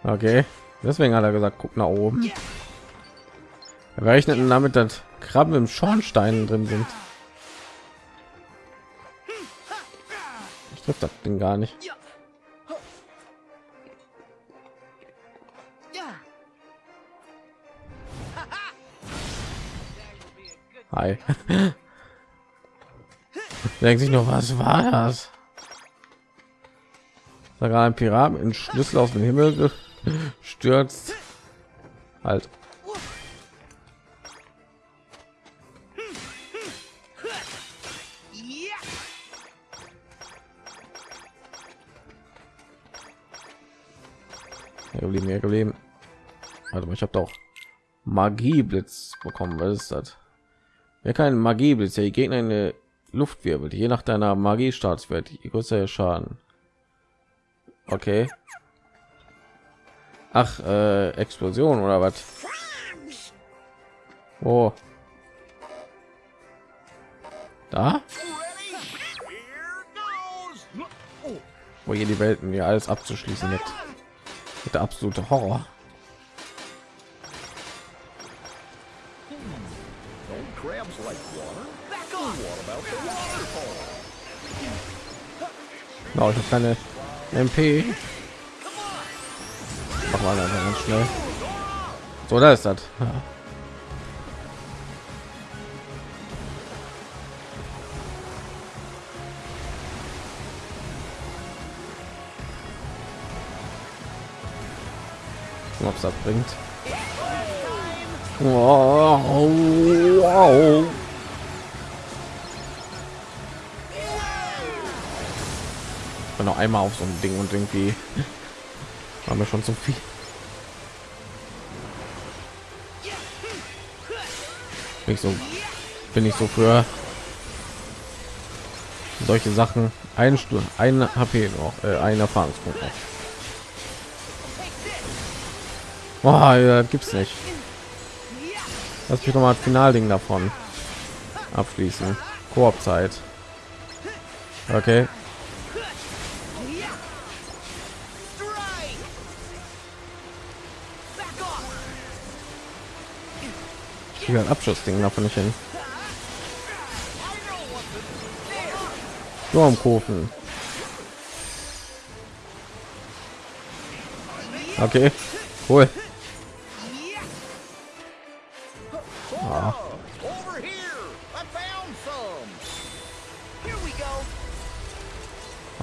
Okay, deswegen hat er gesagt, guck nach oben. Wir rechneten damit, dass Krabben im Schornstein drin sind. Trifft das Ding gar nicht. Hi. Denkt sich noch, was war das? Da gerade ein Pirat mit einem Schlüssel aus dem Himmel stürzt. Halt. Geblieben, hier geblieben. Mal, ich habe doch Magieblitz bekommen. Was ist das? Wer kein Magieblitz, der die Gegner in der Luft wirbelt, je nach deiner Magie Startswert, je größer der Schaden. Okay. Ach, äh, Explosion oder was? Oh. Da? Wo hier die Welten hier alles abzuschließen mit der absolute Horror. No, ich habe keine MP. Mach mal ganz schnell. So, da ist das. Ja. Ob es das bringt. Wow, wow. bin noch einmal auf so ein Ding und irgendwie war mir schon zu viel. Bin ich so bin ich so für solche Sachen eine Stunde ein HP noch äh, ein Erfahrungspunkt noch. Oh, ja, gibt's nicht. Lass mich noch mal Finalding davon abschließen. Koop-Zeit. Okay. Hier ein Abschussding davon nicht hin. Sturmkofen. Okay, cool.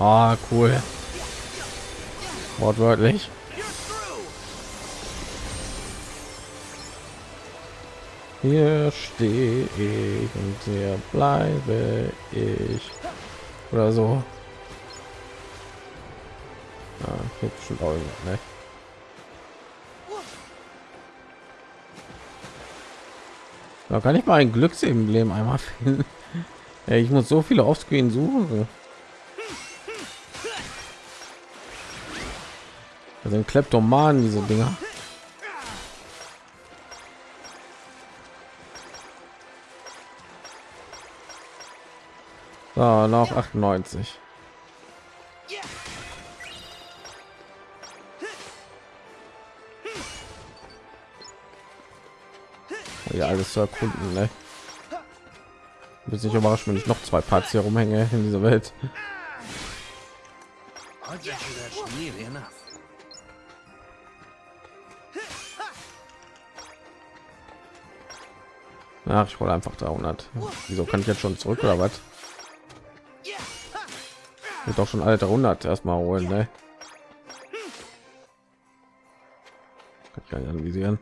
Ah, cool. Wortwörtlich. Hier stehe ich und hier bleibe ich. Oder so. Hier bestimmt auch irgendwas, ne? Da kann ich mal ein Glücksemblem einmal finden. Ich muss so viele Offscreen suchen. Sind Kleptomanen, diese Dinger. So, noch 98. Ja, alles zu erkunden, ne? Wird nicht überrascht, wenn ich noch zwei Parts hier rumhänge in dieser Welt. Ach, ich wollte einfach 300. Wieso kann ich jetzt schon zurück oder was? Wird doch schon alle 100 erstmal holen, ne? Kann ich gar nicht anvisieren.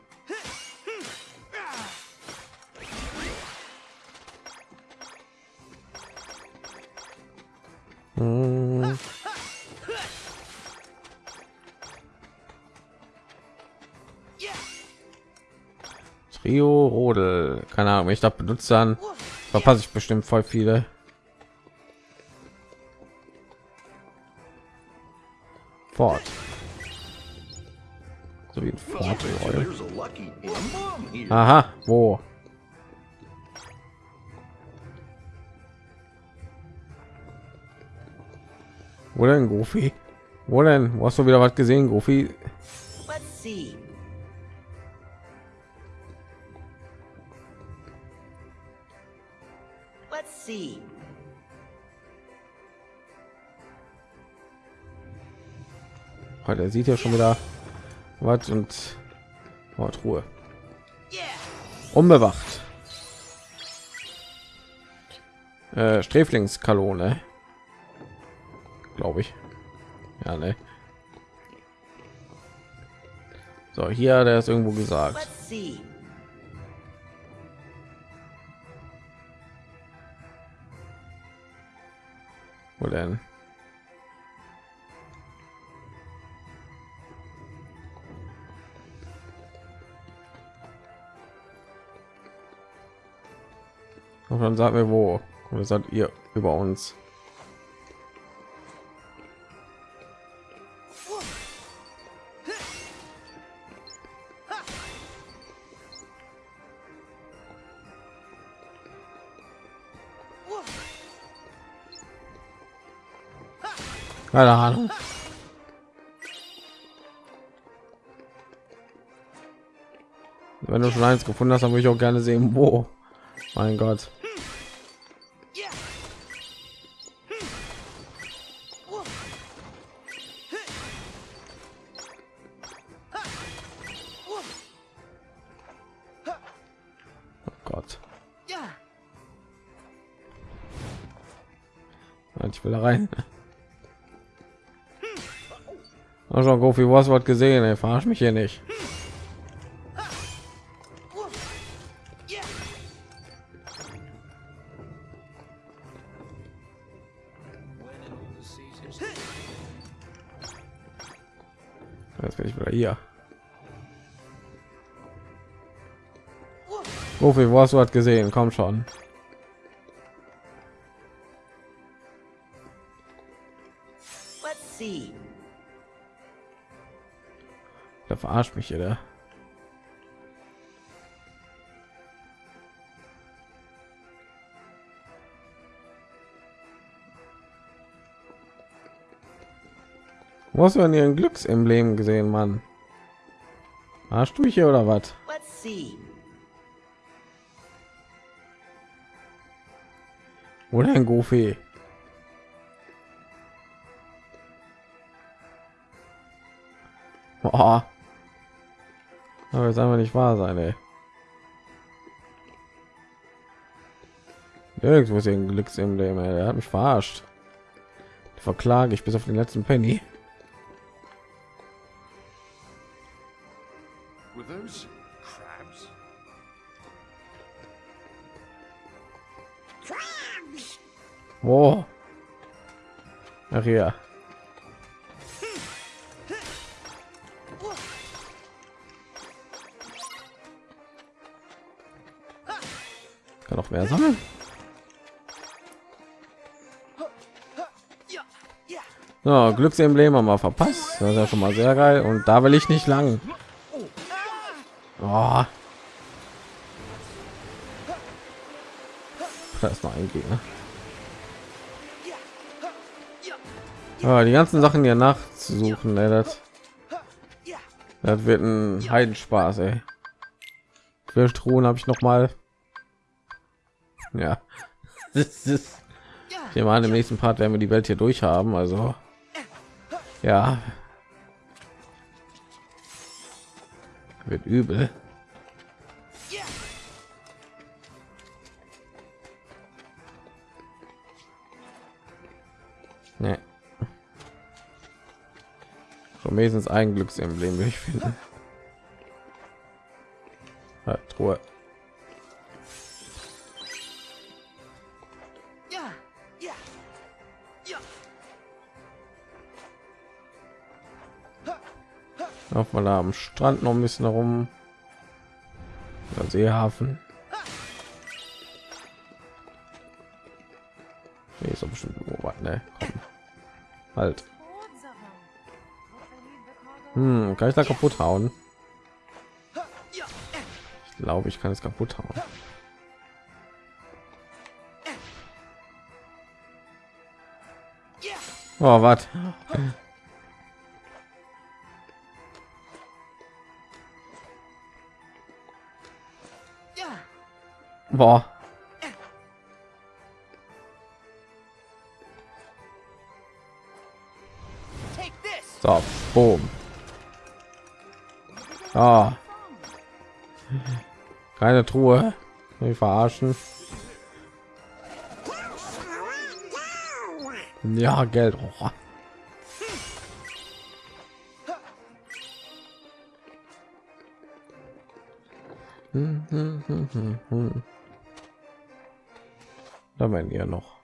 Hm. Ich das benutze, dann verpasse ich bestimmt voll viele. Fort. So wie ein Fort. Aha, wo? Wo denn, Goofy? Wo denn? Wo hast du wieder was gesehen, Goofy? Let's see. See. Heute er sieht ja schon wieder was und oh, Ruhe. Unbewacht. Äh, Sträflingskalone. Glaube ich. Ja, ne. So, hier hat er es irgendwo gesagt. Let's see. Wo denn? Und dann sagt mir wo. Oder seid ihr über uns? Keine Ahnung. Wenn du schon eins gefunden hast, dann würde ich auch gerne sehen, wo. Mein Gott. Oh Gott. Yeah. Ich will da rein. Schon, Goofy, wo hast du was gesehen? Ey, verarsch mich hier nicht. Jetzt bin ich wieder hier. Goofy, wo hast du was gesehen? Komm schon. See. Verarscht mich hier, der. Wo hast du denn ihren Glücksemblem gesehen, Mann? Arsch du hier oder was? Let's see. Wo denn, Goofy? Boah. Aber jetzt einfach nicht wahr sein, ey. Nirgendwo ist ein Glücksemblem, ey. Der hat mich verarscht. Verklage ich bis auf den letzten Penny. Were those crabs? Wo? Ach ja. Noch mehr sammeln. So, Glücksemblem haben wir verpasst. Das ist ja schon mal sehr geil. Und da will ich nicht lang. Oh. Da ist noch ein Gegner. Ah, die ganzen Sachen hier nachzusuchen, ey, das, das wird ein Heidenspaß, ey. Truhen habe ich noch mal. Ja, das ist. Ich nehme an, im nächsten Part werden wir die Welt hier durch haben. Also, ja, wird übel. Nee. So wenigstens ein Glücksemblem, wie ich finde. Ja, Truhe. Laufen wir da am Strand noch ein bisschen herum. Der Seehafen. Nee, ist bestimmt was, ne? Halt. Hm, kann ich da kaputt hauen? Ich glaube, ich kann es kaputt hauen. Oh, was? Boah. So, boom. Ah. Keine Truhe. Wir verarschen. Ja, Geld. Oh. Hm, hm, hm, Da werden ja noch.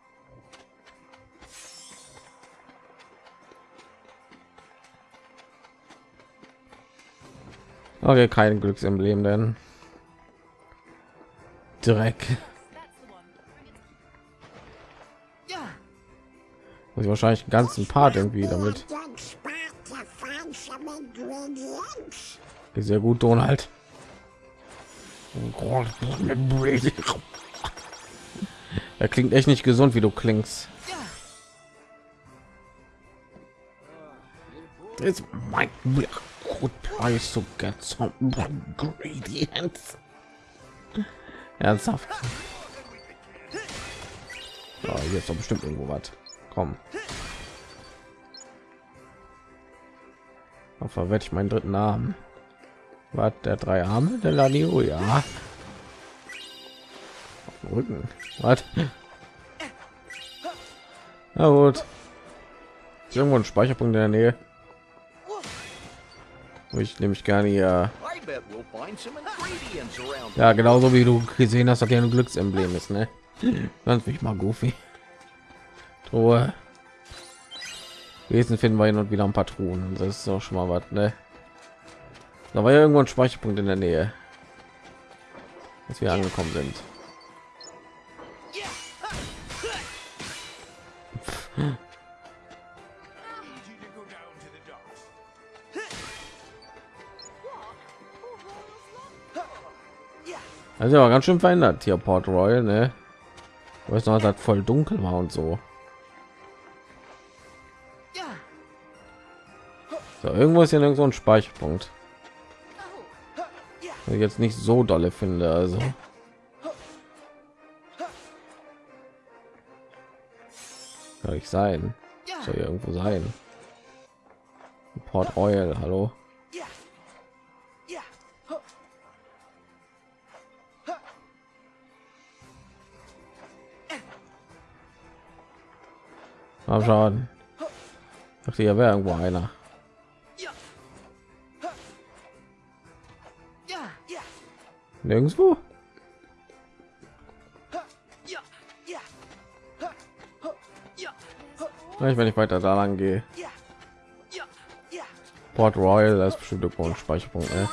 Okay, kein Glücksemblem, denn Dreck. Muss ich wahrscheinlich einen ganzen Part irgendwie damit. Sehr gut, Donald. Er klingt echt nicht gesund, wie du klingst. It's my good price to get some ingredients. Ernsthaft. So, hier ist doch bestimmt irgendwo was. Komm. Dann verwette ich meinen dritten Namen. Was der drei Arme der Lanio, ja. Rücken. Was? Na gut. Ist irgendwo ein Speicherpunkt in der Nähe. Wo ich nämlich gerne ja, ja genauso wie du gesehen hast, dass hier ein Glücksemblem ist, ne? Ganz mich mal goofy. Truhe. Wesen finden wir hin und wieder ein paar Truhen. Das ist auch schon mal was, ne? Da war ja irgendwo ein Speicherpunkt in der Nähe, als wir angekommen sind. Also ja ganz schön verändert hier Port Royal, ne? Weiß noch, dass voll dunkel war und so. So, irgendwo ist ja irgend so ein Speicherpunkt. Jetzt nicht so dolle finde, also. Soll ich sein? Soll irgendwo sein? Port Royal, hallo? Mal schauen. Ich dachte, hier wäre irgendwo einer. Nirgendwo? Vielleicht, wenn ich weiter da lang gehe. Port Royal, das ist bestimmt irgendwo Speicherpunkt. Ne?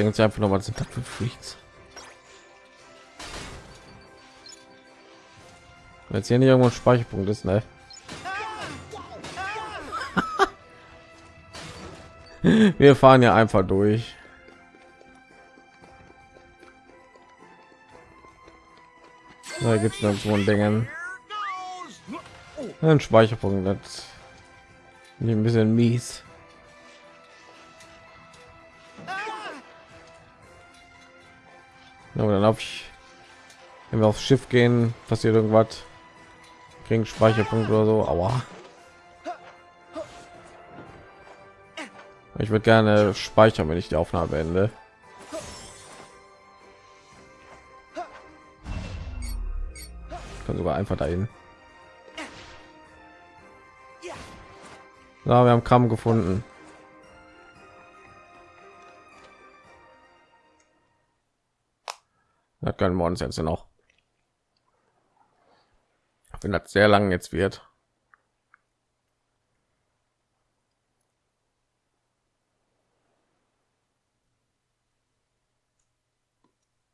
Denkt sich einfach noch was sind das für Freaks. Jetzt hier nicht irgendwo ein Speicherpunkt ist, ne? Wir fahren ja einfach durch. Da gibt es noch so ein Dingen. Ein Speicherpunkt, das ein bisschen mies. Ja, dann auf ich, wenn wir aufs Schiff gehen, passiert irgendwas, kriegen Speicherpunkt oder so. Aua. Ich würde gerne speichern, wenn ich die Aufnahme beende. Ich kann sogar einfach dahin. Ja, wir haben Kram gefunden. Das können wir uns jetzt noch. Wenn das sehr lang jetzt wird.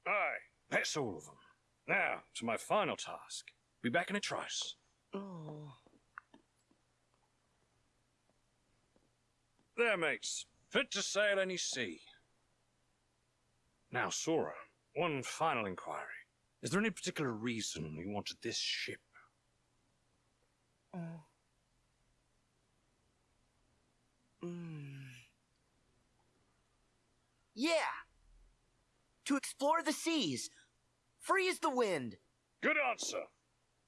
Aye, that's all of them. Now, to my final task. Be back in a trice. Oh. There, mates. Fit to sail any sea. Now, Sora, one final inquiry. Is there any particular reason you wanted this ship? Mm. Yeah. To explore the seas. Free as the wind. Good answer.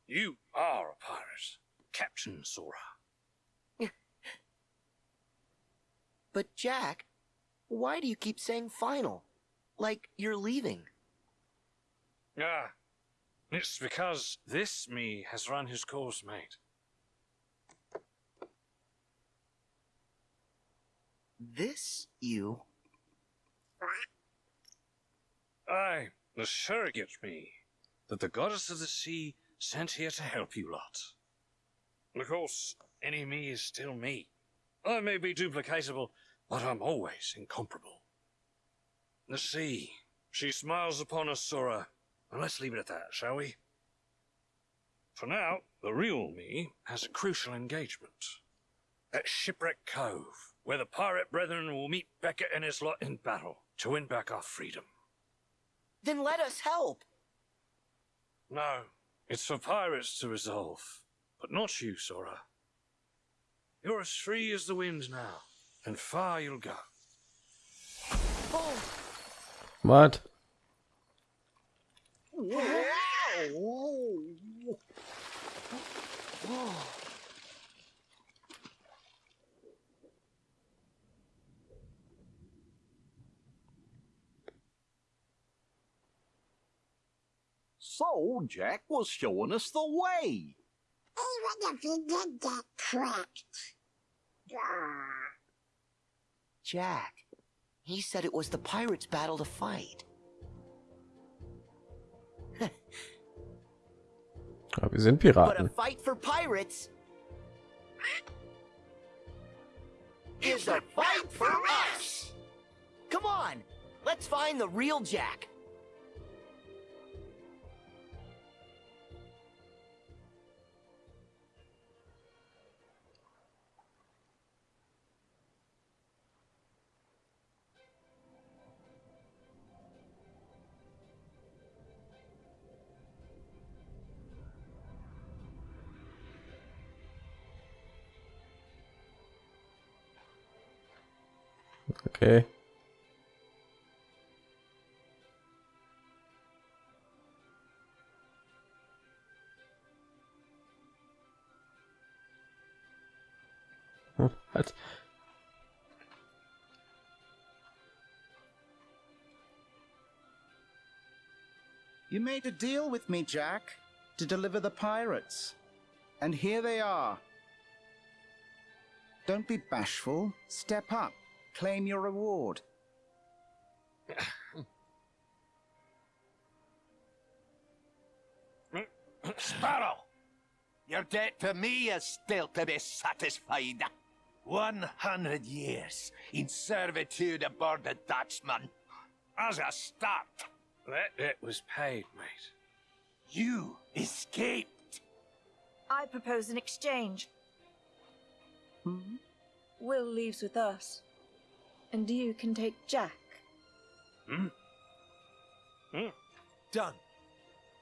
You are a pirate. Captain Sora. But Jack, why do you keep saying final? Like you're leaving. Ah, it's because this me has run his course, mate. This you? Aye, the surrogate me that the goddess of the sea sent here to help you lot. And of course, any me is still me. I may be duplicatable, but I'm always incomparable. The sea, she smiles upon us, Sora, and let's leave it at that, shall we? For now, the real me has a crucial engagement. At Shipwreck Cove, where the pirate brethren will meet Beckett and his lot in battle to win back our freedom. Then let us help. No, it's for pirates to resolve, but not you, Sora. You're as free as the wind now, and far you'll go. Oh. What? So Jack was showing us the way. Even if you did get tricked. Ah. Jack. He said it was the pirates' battle to fight. Ja, wir sind Piraten. fight for pirates is a fight for us. Come on, let's find the real Jack. Okay. Was? You made a deal with me, Jack, to deliver the pirates. And here they are. Don't be bashful. Step up. Claim your reward. Sparrow! Your debt to me is still to be satisfied. One hundred years in servitude aboard the Dutchman. As a start, That debt was paid, mate. you escaped. I propose an exchange. Hmm? Will leaves with us, and you can take Jack. Hmm? Hmm. Done.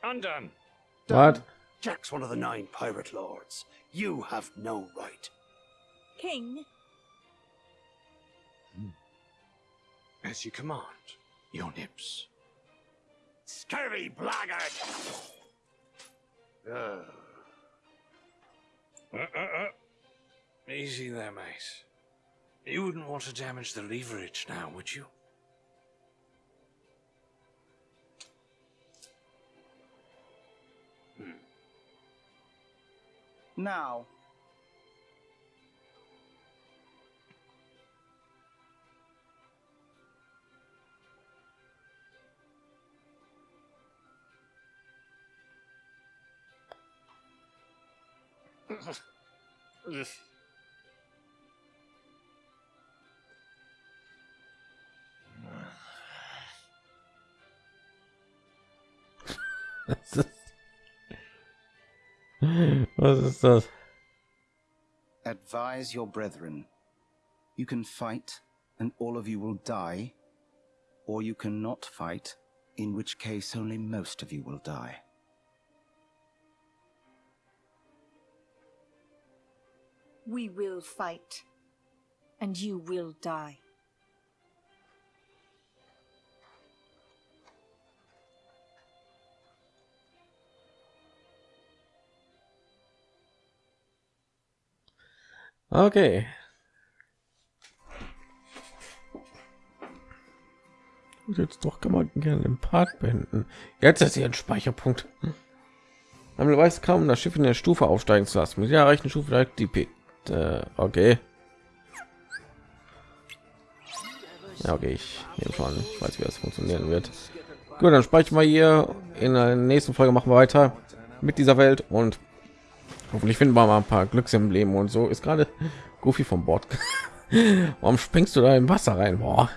Undone. What? Jack's one of the nine pirate lords. You have no right. King, As you command, your nips. Scurvy blackguard! Uh, uh, uh. Easy there, mate. You wouldn't want to damage the leverage now, would you? Hmm. Now, Was ist- Was ist das? advise your brethren. You can fight, and all of you will die, or you cannot fight, in which case only most of you will die. We will fight. And you will die. Okay. Und Jetzt doch kann man gerne den Part beenden. Jetzt ist hier ein Speicherpunkt. Man weiß kaum, um das Schiff in der Stufe aufsteigen zu lassen. Mit der erreichten Stufe direkt die P äh, okay. Ja, okay, ich nehme schon. Ich weiß, wie das funktionieren wird. Gut, dann speichern wir hier. In der nächsten Folge machen wir weiter mit dieser Welt und hoffentlich finden wir mal ein paar Glücksembleme und so. Ist gerade Goofy vom Bord. Warum springst du da im Wasser rein? Boah.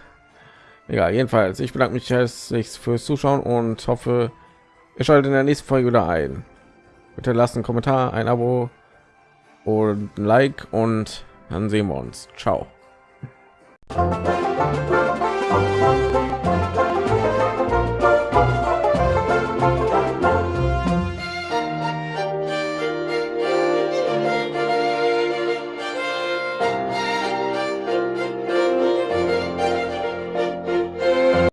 Egal, jedenfalls, ich bedanke mich herzlich fürs Zuschauen und hoffe, ihr schaltet in der nächsten Folge wieder ein. Bitte lasst einen Kommentar, ein Abo und ein Like und dann sehen wir uns. Ciao.